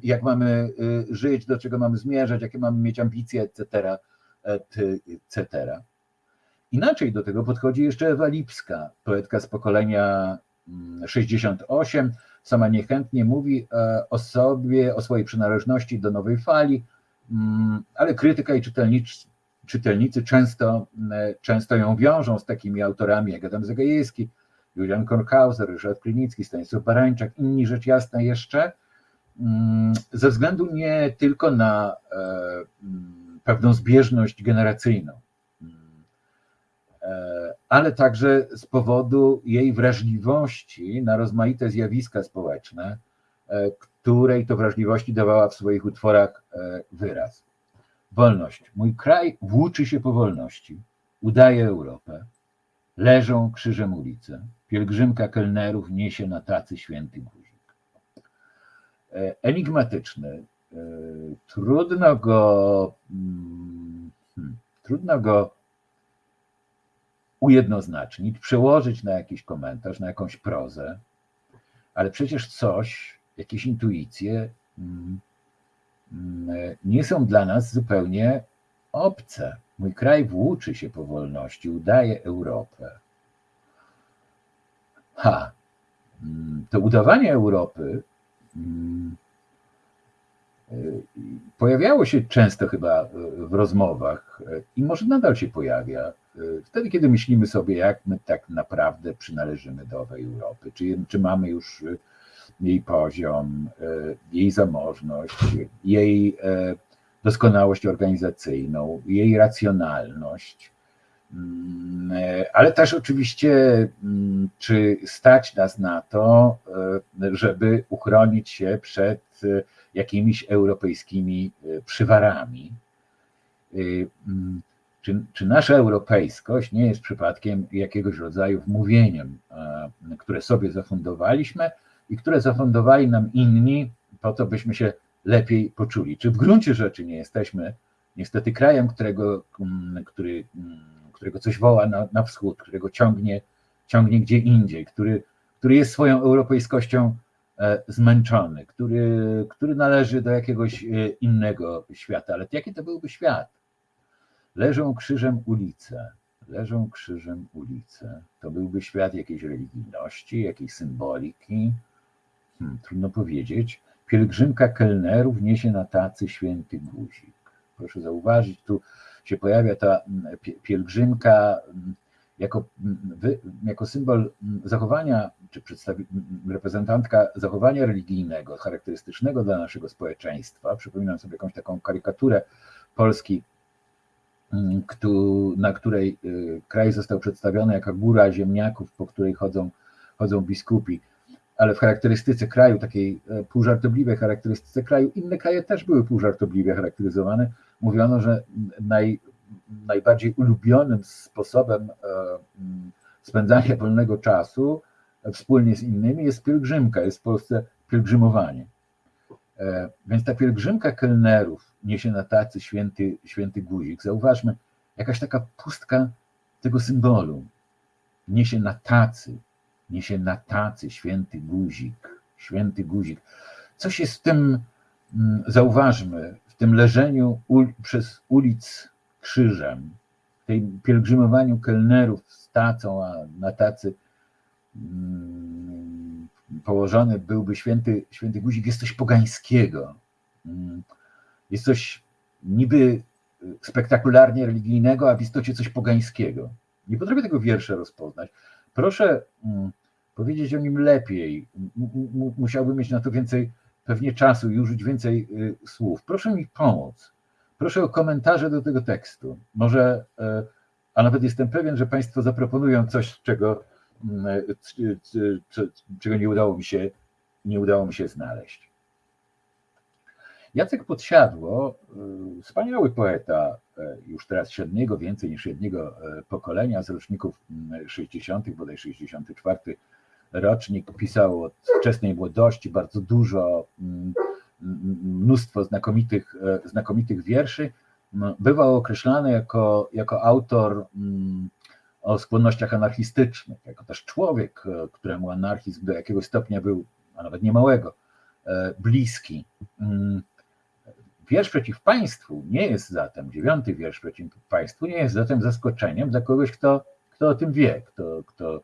jak mamy żyć, do czego mamy zmierzać, jakie mamy mieć ambicje, etc., etc. Inaczej do tego podchodzi jeszcze Ewa Lipska, poetka z pokolenia 68. Sama niechętnie mówi o sobie, o swojej przynależności do nowej fali, ale krytyka i czytelnicy, czytelnicy często, często ją wiążą z takimi autorami jak Adam Zagajewski, Julian Kornhauser, Ryszard Klinicki, Stanisław Barańczak, inni rzecz jasna jeszcze, ze względu nie tylko na pewną zbieżność generacyjną, ale także z powodu jej wrażliwości na rozmaite zjawiska społeczne, której to wrażliwości dawała w swoich utworach wyraz. Wolność. Mój kraj włóczy się po wolności, udaje Europę, leżą krzyżem ulice, pielgrzymka kelnerów niesie na tacy święty guzik. Enigmatyczny, trudno go, hmm, trudno go ujednoznacznić, przełożyć na jakiś komentarz, na jakąś prozę, ale przecież coś, jakieś intuicje nie są dla nas zupełnie obce. Mój kraj włóczy się po wolności, udaje Europę. Ha, to udawanie Europy pojawiało się często chyba w rozmowach i może nadal się pojawia wtedy, kiedy myślimy sobie, jak my tak naprawdę przynależymy do owej Europy, czy, czy mamy już jej poziom, jej zamożność, jej doskonałość organizacyjną, jej racjonalność, ale też oczywiście, czy stać nas na to, żeby uchronić się przed jakimiś europejskimi przywarami. Czy, czy nasza europejskość nie jest przypadkiem jakiegoś rodzaju wmówieniem, które sobie zafundowaliśmy i które zafundowali nam inni, po to byśmy się lepiej poczuli? Czy w gruncie rzeczy nie jesteśmy niestety krajem, którego, który, którego coś woła na, na wschód, którego ciągnie, ciągnie gdzie indziej, który, który jest swoją europejskością zmęczony, który, który należy do jakiegoś innego świata. Ale jaki to byłby świat? Leżą krzyżem ulice, leżą krzyżem ulice. To byłby świat jakiejś religijności, jakiejś symboliki. Hmm, trudno powiedzieć. Pielgrzymka kelnerów niesie na tacy święty guzik. Proszę zauważyć, tu się pojawia ta pielgrzymka jako, jako symbol zachowania, czy reprezentantka zachowania religijnego, charakterystycznego dla naszego społeczeństwa. Przypominam sobie jakąś taką karykaturę Polski na której y, kraj został przedstawiony jako góra ziemniaków, po której chodzą, chodzą biskupi. Ale w charakterystyce kraju, takiej e, półżartobliwej charakterystyce kraju, inne kraje też były półżartobliwie charakteryzowane. Mówiono, że naj, najbardziej ulubionym sposobem e, spędzania wolnego czasu e, wspólnie z innymi jest pielgrzymka, jest w Polsce pielgrzymowanie. Więc ta pielgrzymka kelnerów niesie na tacy święty, święty guzik. Zauważmy, jakaś taka pustka tego symbolu. Niesie na tacy, niesie na tacy święty guzik, święty guzik. Coś jest w tym, mm, zauważmy, w tym leżeniu ul, przez ulic krzyżem, w tej pielgrzymowaniu kelnerów z tacą, a na tacy położony byłby święty, święty guzik, jest coś pogańskiego. Mm, Jest coś niby spektakularnie religijnego, a w istocie coś pogańskiego. Nie potrafię tego wiersza rozpoznać. Proszę mm, powiedzieć o nim lepiej. Musiałbym mieć na to więcej pewnie czasu i użyć więcej y, słów. Proszę mi pomóc. Proszę o komentarze do tego tekstu. Może, e, a nawet jestem pewien, że Państwo zaproponują coś, czego, mm, czego nie udało mi się, nie udało mi się znaleźć. Jacek Podsiadło, y, wspaniały poeta, y, już teraz średniego, więcej niż jednego pokolenia, z roczników mm, 60., bodaj 64 rocznik, pisał od wczesnej młodości bardzo dużo, mm, mnóstwo znakomitych, e, znakomitych wierszy. M, Bywał określany jako, jako autor mm, o skłonnościach anarchistycznych, jako też człowiek, e, któremu anarchizm do jakiegoś stopnia był, a nawet niemałego, e, bliski. Mm, Wiersz przeciw państwu nie jest zatem, dziewiąty wiersz przeciw państwu nie jest zatem zaskoczeniem dla kogoś, kto, kto o tym wie, kto, kto,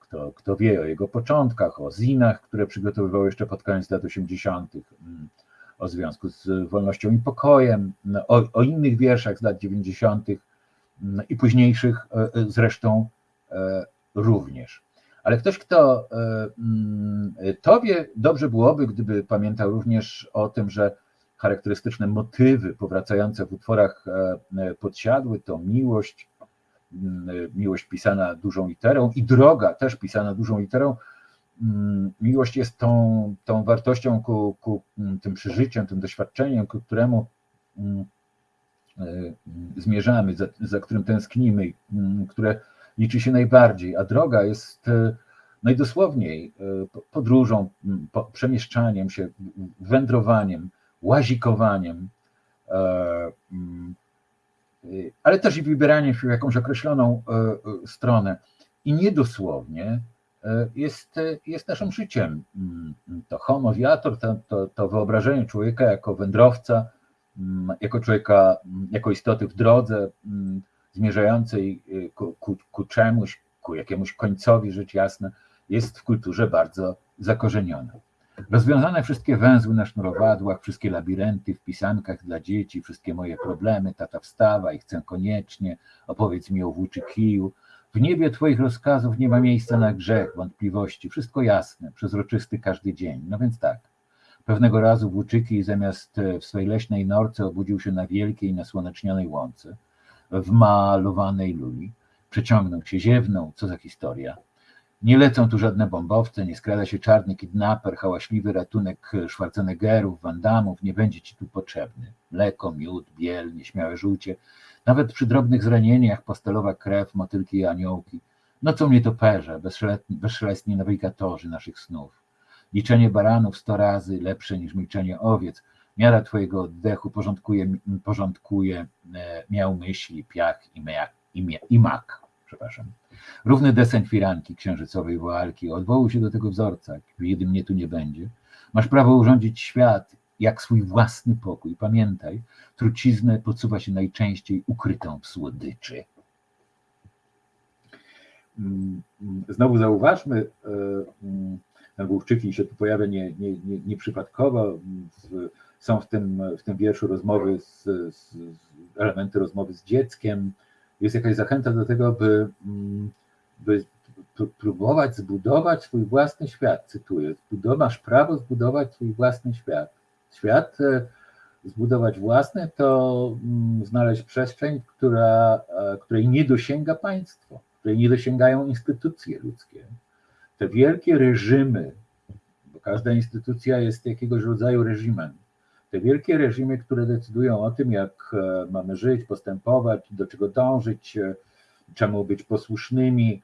kto, kto wie o jego początkach, o zinach, które przygotowywał jeszcze pod koniec lat 80., mm, o związku z wolnością i pokojem, no, o, o innych wierszach z lat 90. mm, i późniejszych e, e, zresztą e, również. Ale ktoś, kto mm, to wie, dobrze byłoby, gdyby pamiętał również o tym, że charakterystyczne motywy powracające w utworach podsiadły to miłość, mm, miłość pisana dużą literą i droga też pisana dużą literą. Miłość jest tą, tą wartością ku, ku tym przeżyciem, tym doświadczeniem, ku któremu zmierzamy, za, za którym tęsknimy, które liczy się najbardziej, a droga jest e, najdosłowniej e, po- podróżą, przemieszczaniem się, wędrowaniem, łazikowaniem, e, ale też i wybieraniem się w jakąś określoną e, e, stronę. I niedosłownie e, jest, e, jest naszym życiem. To homo viator, to, to, to wyobrażenie człowieka jako wędrowca, jako człowieka, mm, jako istoty w drodze, mm, zmierzającej y, ku, ku, ku czemuś, ku jakiemuś końcowi, rzecz jasna, jest w kulturze bardzo zakorzenione. Rozwiązane wszystkie węzły na sznurowadłach, wszystkie labirynty w pisankach dla dzieci, wszystkie moje problemy, tata wstawa i chcę koniecznie, opowiedz mi o włóczy kiju. W niebie Twoich rozkazów nie ma miejsca na grzech, wątpliwości, wszystko jasne, przezroczysty każdy dzień. No więc tak, pewnego razu włóczyki zamiast e, w swej leśnej norce obudził się na wielkiej, nasłonecznionej łące, w malowanej luli, przeciągnął się, ziewnął, co za historia. Nie lecą tu żadne bombowce, nie skrada się czarny kidnaper, hałaśliwy ratunek Schwarzeneggerów, Wandamów, nie będzie ci tu potrzebny. Mleko, miód, biel, nieśmiałe żółcie, nawet przy drobnych zranieniach pastelowa krew, motylki i aniołki. Nocą nietoperze, bezszelestni, bezszelestni nawigatorzy naszych snów. Liczenie baranów sto razy lepsze niż milczenie owiec. Miara twojego oddechu porządkuje, porządkuje e, miał myśli, piach i, mea, i, mia, i mak. Przepraszam. Równy deseń firanki księżycowej woalki. Odwołuj się do tego wzorca, kiedy mnie tu nie będzie. Masz prawo urządzić świat jak swój własny pokój. Pamiętaj, truciznę podsuwa się najczęściej ukrytą w słodyczy. Mm, mm, Znowu zauważmy, nagłówczyki się tu pojawia nie, nie, nie, nieprzypadkowo. Są w tym, w tym wierszu rozmowy z, z, elementy rozmowy z dzieckiem. Jest jakaś zachęta do tego, by, mm, by próbować zbudować swój własny świat, cytuję. "Zbudow- Masz prawo zbudować swój własny świat. Świat e, zbudować własny to mm, znaleźć przestrzeń, która, e, której nie dosięga państwo, której nie dosięgają instytucje ludzkie. Te wielkie reżimy, bo każda instytucja jest jakiegoś rodzaju reżimem. Te wielkie reżimy, które decydują o tym, jak e, mamy żyć, postępować, do czego dążyć, e, czemu być posłusznymi,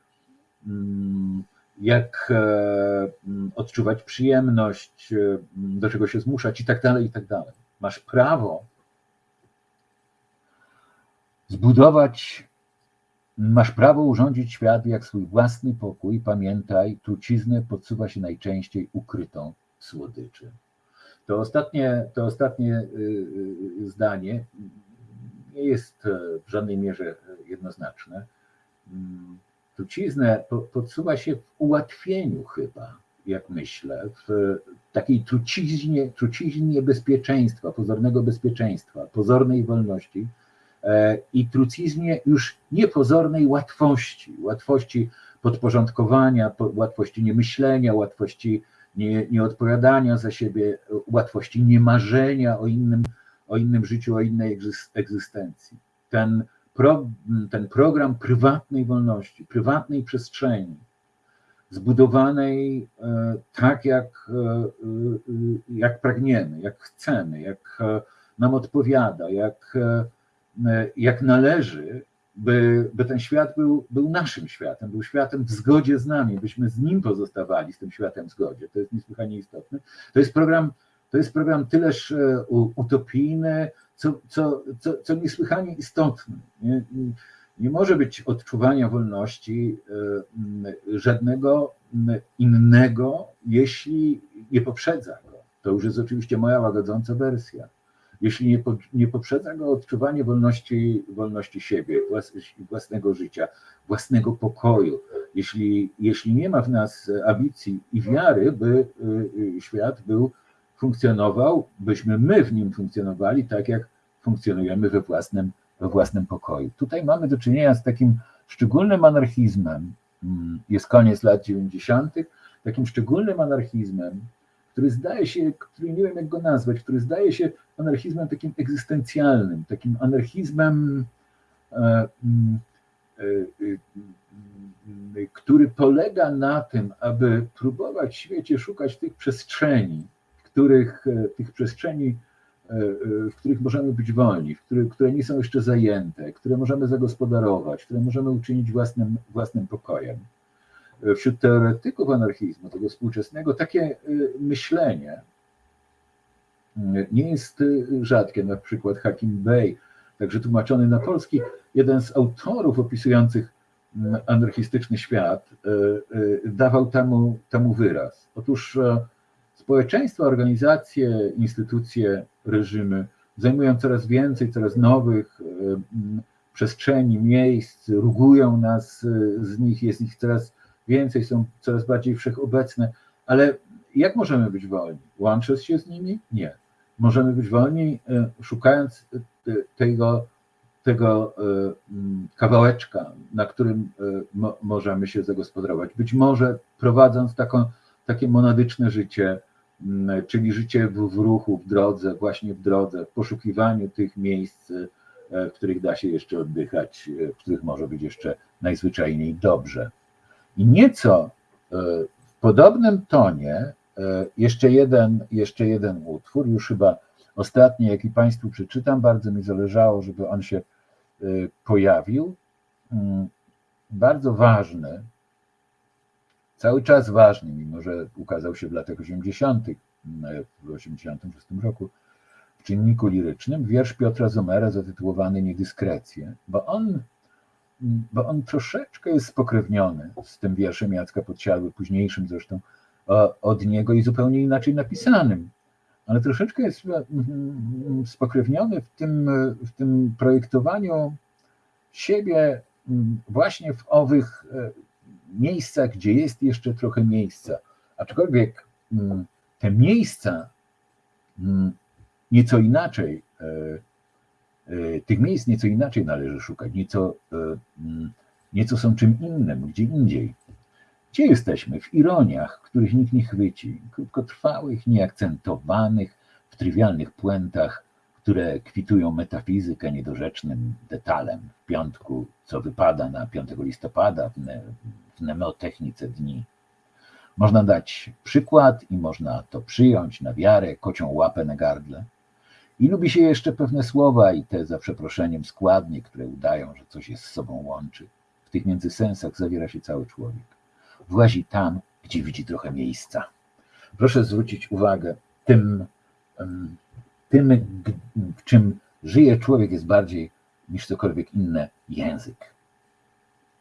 mm, jak e, mm, odczuwać przyjemność, mm, do czego się zmuszać i tak dalej, i tak dalej. Masz prawo zbudować, masz prawo urządzić świat jak swój własny pokój. Pamiętaj, truciznę podsuwa się najczęściej ukrytą słodyczy. To ostatnie, to ostatnie y, y, zdanie nie jest e, w żadnej mierze jednoznaczne. Mm, truciznę podsuwa się w ułatwieniu chyba, jak myślę, w takiej truciźnie, truciźnie bezpieczeństwa, pozornego bezpieczeństwa, pozornej wolności e, i truciznie już niepozornej łatwości, łatwości podporządkowania, łatwości niemyślenia, łatwości nie, nieodpowiadania za siebie, łatwości niemarzenia o innym, o innym życiu, o innej egzystencji. Ten, pro, ten program prywatnej wolności, prywatnej przestrzeni, zbudowanej e, tak, jak, e, e, jak pragniemy, jak chcemy, jak nam odpowiada, jak, jak należy, by, by ten świat był, był naszym światem, był światem w zgodzie z nami, byśmy z nim pozostawali, z tym światem w zgodzie. To jest niesłychanie istotne. To jest program, to jest program tyleż utopijny, co, co, co, co niesłychanie istotny. Nie, nie może być odczuwania wolności e, żadnego innego, jeśli nie poprzedza go. To już jest oczywiście moja łagodząca wersja. Jeśli nie, nie poprzedza go odczuwanie wolności, wolności siebie, własnego życia, własnego pokoju, jeśli, jeśli nie ma w nas ambicji i wiary, by e, świat był, funkcjonował, byśmy my w nim funkcjonowali tak, jak funkcjonujemy we własnym we własnym pokoju. Tutaj mamy do czynienia z takim szczególnym anarchizmem, mm, jest koniec lat 90., takim szczególnym anarchizmem, który zdaje się, który nie wiem jak go nazwać, który zdaje się anarchizmem takim egzystencjalnym, takim anarchizmem, e, mm, e, e, który polega na tym, aby próbować w świecie szukać tych przestrzeni, w których tych przestrzeni E, e, w których możemy być wolni, w których, które nie są jeszcze zajęte, które możemy zagospodarować, które możemy uczynić własnym, własnym pokojem. E, wśród teoretyków anarchizmu, tego współczesnego, takie myślenie nie jest rzadkie. Na przykład Hakim Bey, także tłumaczony na polski, jeden z autorów opisujących anarchistyczny świat, dawał temu, temu wyraz. Otóż społeczeństwa, organizacje, instytucje, reżimy zajmują coraz więcej, coraz nowych e, przestrzeni, miejsc, rugują nas e, z nich, jest ich coraz więcej, są coraz bardziej wszechobecne, ale jak możemy być wolni? Łącząc się z nimi? Nie. Możemy być wolni e, szukając tego, tego kawałeczka, na którym możemy się zagospodarować. Być może prowadząc taką, takie monadyczne życie, czyli życie w, w ruchu, w drodze, właśnie w drodze, w poszukiwaniu tych miejsc, e, w których da się jeszcze oddychać, e, w których może być jeszcze najzwyczajniej dobrze. I nieco e, w podobnym tonie jeszcze jeden, jeszcze jeden utwór, już chyba ostatni, jaki Państwu przeczytam, bardzo mi zależało, żeby on się pojawił. Mm, bardzo ważny, cały czas ważny, mimo że ukazał się w latach 80., w 86 roku, w czynniku lirycznym, wiersz Piotra Zomera zatytułowany Niedyskrecje, bo on, bo on troszeczkę jest spokrewniony z tym wierszem Jacka Podsiadły, późniejszym zresztą od niego i zupełnie inaczej napisanym, ale troszeczkę jest mm, spokrewniony w tym, w tym projektowaniu siebie właśnie w owych e, miejscach, gdzie jest jeszcze trochę miejsca. Aczkolwiek te miejsca nieco inaczej, e, e, tych miejsc nieco inaczej należy szukać, nieco, e, mm, nieco są czym innym, gdzie indziej. Gdzie jesteśmy? W ironiach, których nikt nie chwyci, krótkotrwałych, nieakcentowanych, w trywialnych puentach, które kwitują metafizykę niedorzecznym detalem w piątku, co wypada na 5 listopada w, ne, w nemotechnice dni. Można dać przykład i można to przyjąć na wiarę, kocią łapę na gardle. I lubi się jeszcze pewne słowa i te za przeproszeniem składnie, które udają, że coś jest z sobą łączy. W tych międzysensach zawiera się cały człowiek. Włazi tam, gdzie widzi trochę miejsca. Proszę zwrócić uwagę, tym, tym w czym żyje człowiek jest bardziej niż cokolwiek inne język.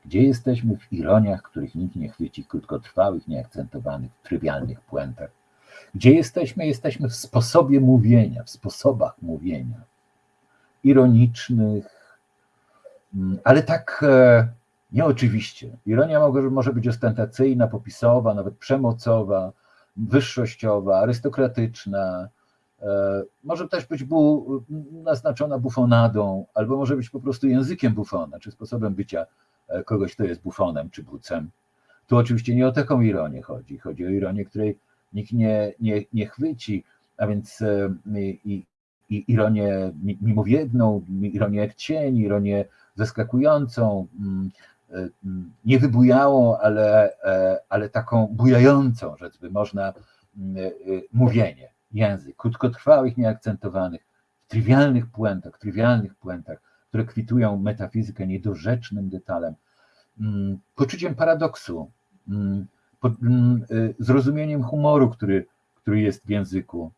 Gdzie jesteśmy w ironiach, których nikt nie chwyci, krótkotrwałych, nieakcentowanych, trywialnych puentach, Gdzie jesteśmy? Jesteśmy w sposobie mówienia, w sposobach mówienia. Ironicznych, mm, ale tak e, nieoczywiście. Ironia może, może być ostentacyjna, popisowa, nawet przemocowa, wyższościowa, arystokratyczna, e, może też być bu, naznaczona bufonadą, albo może być po prostu językiem bufona, czy sposobem bycia e, kogoś, kto jest bufonem czy bucem. Tu oczywiście nie o taką ironię chodzi. Chodzi o ironię, której nikt nie, nie, nie chwyci, a więc e, i, i ironię mimowiedną, ironię jak cień, ironię zaskakującą, mm, mm, nie wybujałą, ale, ale taką bujającą, rzecz by można, mm, mówienie język, krótkotrwałych, nieakcentowanych, w trywialnych puentach, trywialnych puentach, które kwitują metafizykę niedorzecznym detalem, poczuciem paradoksu, zrozumieniem humoru, który, który jest w języku,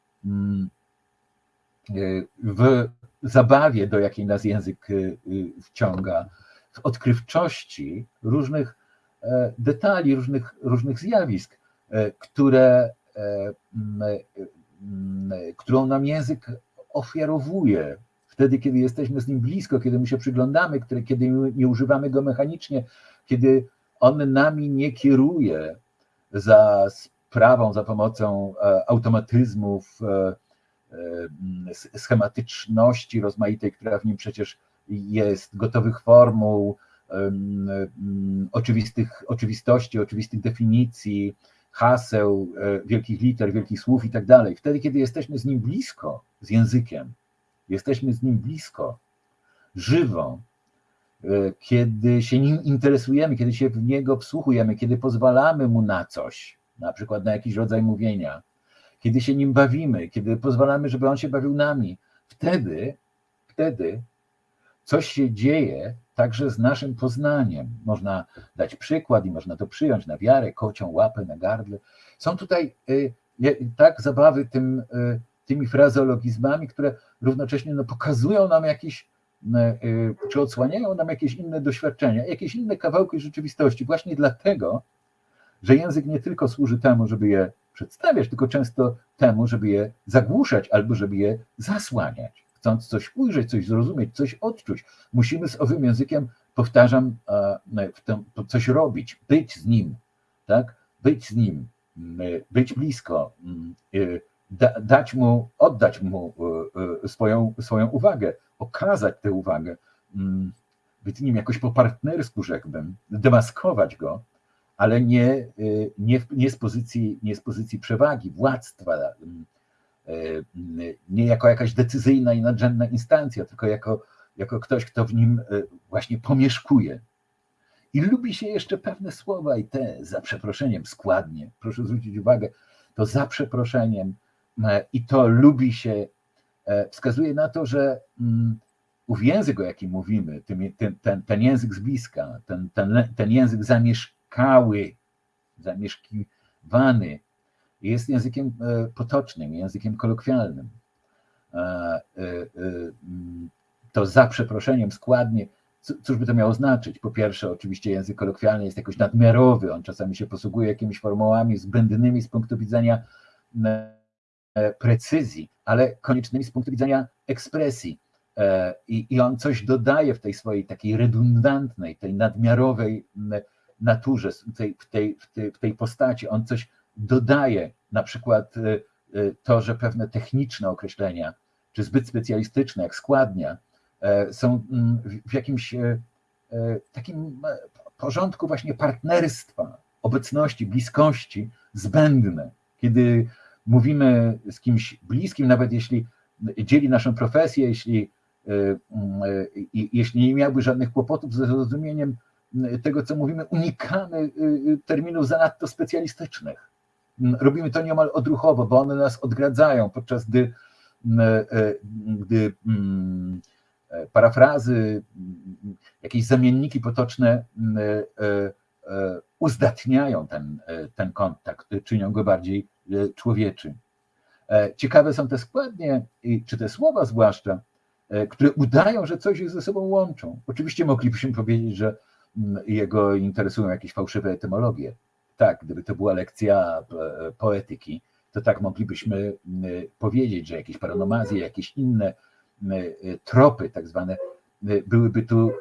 y, w zabawie, do jakiej nas język y, wciąga, w odkrywczości różnych e, detali, różnych, różnych zjawisk, e, które e, Mm, którą nam język ofiarowuje. Wtedy, kiedy jesteśmy z nim blisko, kiedy mu się przyglądamy, kiedy nie używamy go mechanicznie, kiedy on nami nie kieruje za sprawą, za pomocą e, automatyzmów, e, e, schematyczności rozmaitej, która w nim przecież jest, gotowych formuł, oczywistych, oczywistości, oczywistych definicji, haseł, wielkich liter, wielkich słów i tak dalej. Wtedy, kiedy jesteśmy z nim blisko, z językiem, jesteśmy z nim blisko, żywo, kiedy się nim interesujemy, kiedy się w niego wsłuchujemy, kiedy pozwalamy mu na coś, na przykład na jakiś rodzaj mówienia, kiedy się nim bawimy, kiedy pozwalamy, żeby on się bawił nami, wtedy, wtedy coś się dzieje także z naszym poznaniem. Można dać przykład i można to przyjąć na wiarę, kocią łapę na gardle. Są tutaj y, tak zabawy tym, y, tymi frazeologizmami, które równocześnie no, pokazują nam jakieś, y, czy odsłaniają nam jakieś inne doświadczenia, jakieś inne kawałki rzeczywistości, właśnie dlatego, że język nie tylko służy temu, żeby je przedstawiać, tylko często temu, żeby je zagłuszać albo żeby je zasłaniać chcąc coś ujrzeć, coś zrozumieć, coś odczuć, musimy z owym językiem, powtarzam, w tym, coś robić, być z nim, tak? Być z nim, być blisko, dać mu, oddać mu e, e, swoją, swoją uwagę, okazać tę uwagę, być z nim jakoś po partnersku, rzekłbym, demaskować go, ale nie, e, nie, nie, z pozycji, nie z pozycji przewagi, władztwa, E, nie jako jakaś decyzyjna i nadrzędna instancja, tylko jako, jako ktoś, kto w nim właśnie pomieszkuje. I lubi się jeszcze pewne słowa, i te za przeproszeniem składnie, proszę zwrócić uwagę, to za przeproszeniem i to lubi się, wskazuje na to, że mm, ów język, o jakim mówimy, ten, ten, ten język z bliska, ten, ten, ten język zamieszkały, zamieszkiwany, jest językiem e, potocznym, językiem kolokwialnym. E, e, mm, to za przeproszeniem składnie, cóż by to miało znaczyć? Po pierwsze, oczywiście język kolokwialny jest jakoś nadmiarowy, on czasami się posługuje jakimiś formułami zbędnymi z punktu widzenia precyzji, ale koniecznymi z punktu widzenia ekspresji. I, I on coś dodaje w tej swojej takiej redundantnej, tej nadmiarowej naturze, w tej, w tej, w tej, w tej postaci. On coś dodaje na przykład y, to, że pewne techniczne określenia, czy zbyt specjalistyczne, jak składnia, e, są w jakimś e, e, takim porządku właśnie partnerstwa, obecności, bliskości zbędne. Kiedy mówimy z kimś bliskim, nawet jeśli dzieli naszą profesję, jeśli, mm, jeśli nie miałby żadnych kłopotów ze zrozumieniem tego, co mówimy, unikamy terminów zanadto specjalistycznych. Robimy to niemal odruchowo, bo one nas odgradzają, podczas gdy, gdy e, parafrazy, jakieś zamienniki potoczne uzdatniają ten, ten kontakt, czynią go bardziej człowieczy. Ciekawe są te składnie, czy te słowa zwłaszcza, które udają, że coś je ze sobą łączą. Oczywiście moglibyśmy powiedzieć, że jego interesują jakieś fałszywe etymologie, tak, gdyby to była lekcja e, poetyki, to tak moglibyśmy y, powiedzieć, że jakieś paronomazje, jakieś inne y, tropy, tak zwane, byłyby tu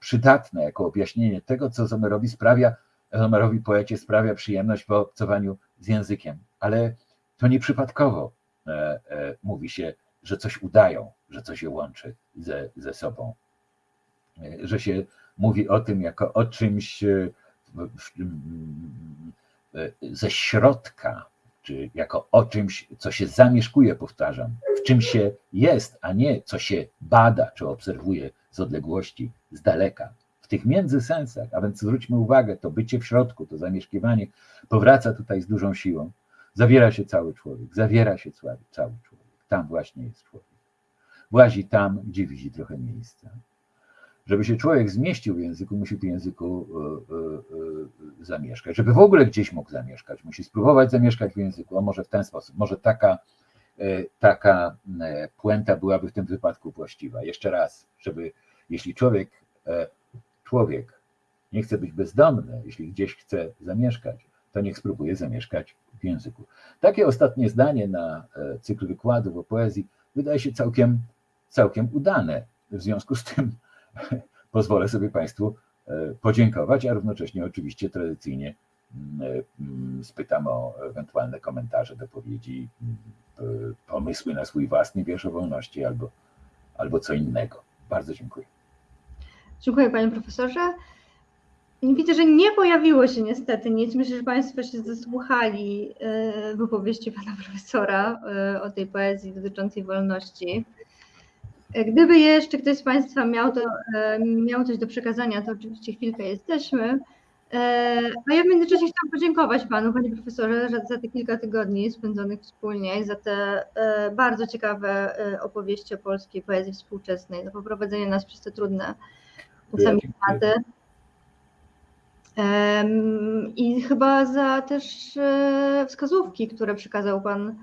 przydatne jako objaśnienie tego, co Zomerowi sprawia, Zomerowi poecie sprawia przyjemność w obcowaniu z językiem. Ale to nieprzypadkowo e, e, mówi się, że coś udają, że coś je łączy ze, ze sobą. E, Że się mówi o tym jako o czymś ze środka, czy jako o czymś, co się zamieszkuje, powtarzam, w czym się jest, a nie co się bada czy obserwuje z odległości, z daleka. W tych międzysensach, a więc zwróćmy uwagę, to bycie w środku, to zamieszkiwanie powraca tutaj z dużą siłą. Zawiera się cały człowiek, zawiera się cały, człowiek. Tam właśnie jest człowiek. Włazi tam, gdzie widzi trochę miejsca. Żeby się człowiek zmieścił w języku, musi w języku y, y, y, zamieszkać. Żeby w ogóle gdzieś mógł zamieszkać, musi spróbować zamieszkać w języku. A może w ten sposób, może taka, taka puenta byłaby w tym wypadku właściwa. Jeszcze raz, żeby jeśli człowiek, e, człowiek nie chce być bezdomny, jeśli gdzieś chce zamieszkać, to niech spróbuje zamieszkać w języku. Takie ostatnie zdanie na e, cykl wykładów o poezji wydaje się całkiem, całkiem udane. W związku z tym (laughs) pozwolę sobie Państwu e, podziękować, a równocześnie oczywiście tradycyjnie mm, e, mm, spytam o ewentualne komentarze, dopowiedzi, mm, pomysły na swój własny wiersz o wolności albo, albo co innego. Bardzo dziękuję. Dziękuję panie profesorze. Widzę, że nie pojawiło się niestety nic. Myślę, że Państwo się zasłuchali e, wypowieści pana (laughs) profesora e, o tej poezji dotyczącej wolności. E, Gdyby jeszcze ktoś z Państwa miał, to, miał coś do przekazania, to oczywiście chwilkę jesteśmy. A ja w międzyczasie chciałam podziękować Panu, Panie Profesorze, za, te kilka tygodni spędzonych wspólnie i za te bardzo ciekawe opowieści o polskiej poezji współczesnej, za poprowadzenie nas przez te trudne czasami tematy. I chyba za też e, wskazówki, które przekazał Pan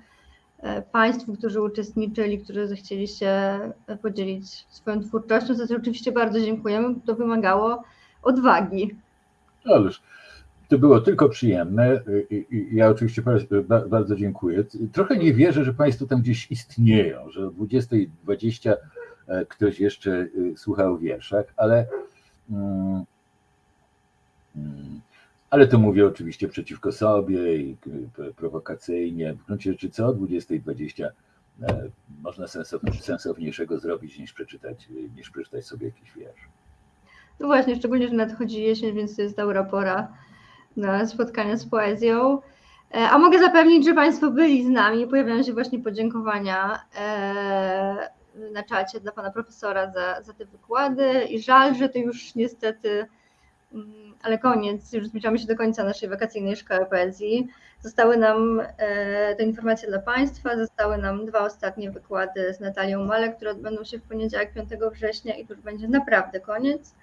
e, Państwu, którzy uczestniczyli, którzy zechcieli się e, podzielić swoją twórczością, za co oczywiście bardzo dziękujemy. To wymagało odwagi. Ależ to było tylko przyjemne. Ja oczywiście bardzo dziękuję. Trochę nie wierzę, że Państwo tam gdzieś istnieją, że o 20.20 e, ktoś jeszcze e, słuchał wierszach, ale, mm, ale to mówię oczywiście przeciwko sobie i prowokacyjnie. W gruncie rzeczy co o 20.20 e, można sensow- sensowniejszego zrobić niż przeczytać, niż przeczytać sobie jakiś wiersz. No właśnie, szczególnie, że nadchodzi jesień, więc to jest dobra pora na spotkania z poezją. E, A mogę zapewnić, że Państwo byli z nami. Pojawiają się właśnie podziękowania e, na czacie dla Pana Profesora za, za te wykłady i żal, że to już niestety, mm, ale koniec, już zbliżamy się do końca naszej wakacyjnej szkoły poezji. Zostały nam e, te informacje dla Państwa, zostały nam dwa ostatnie wykłady z Natalią Malek, które odbędą się w poniedziałek 5 września i to już będzie naprawdę koniec.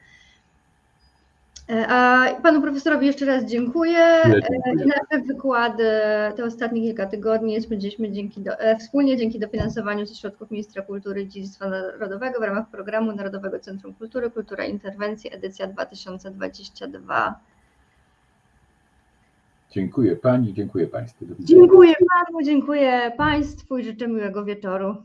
E, A panu profesorowi jeszcze raz dziękuję. E, nasze wykłady te ostatnie kilka tygodni spędziliśmy dzięki do, e, wspólnie dzięki dofinansowaniu ze środków Ministra Kultury i Dziedzictwa Narodowego w ramach programu Narodowego Centrum Kultury Kultura Interwencji edycja 2022. Dziękuję Pani, dziękuję Państwu. Dziękuję panu, dziękuję państwu i życzę miłego wieczoru.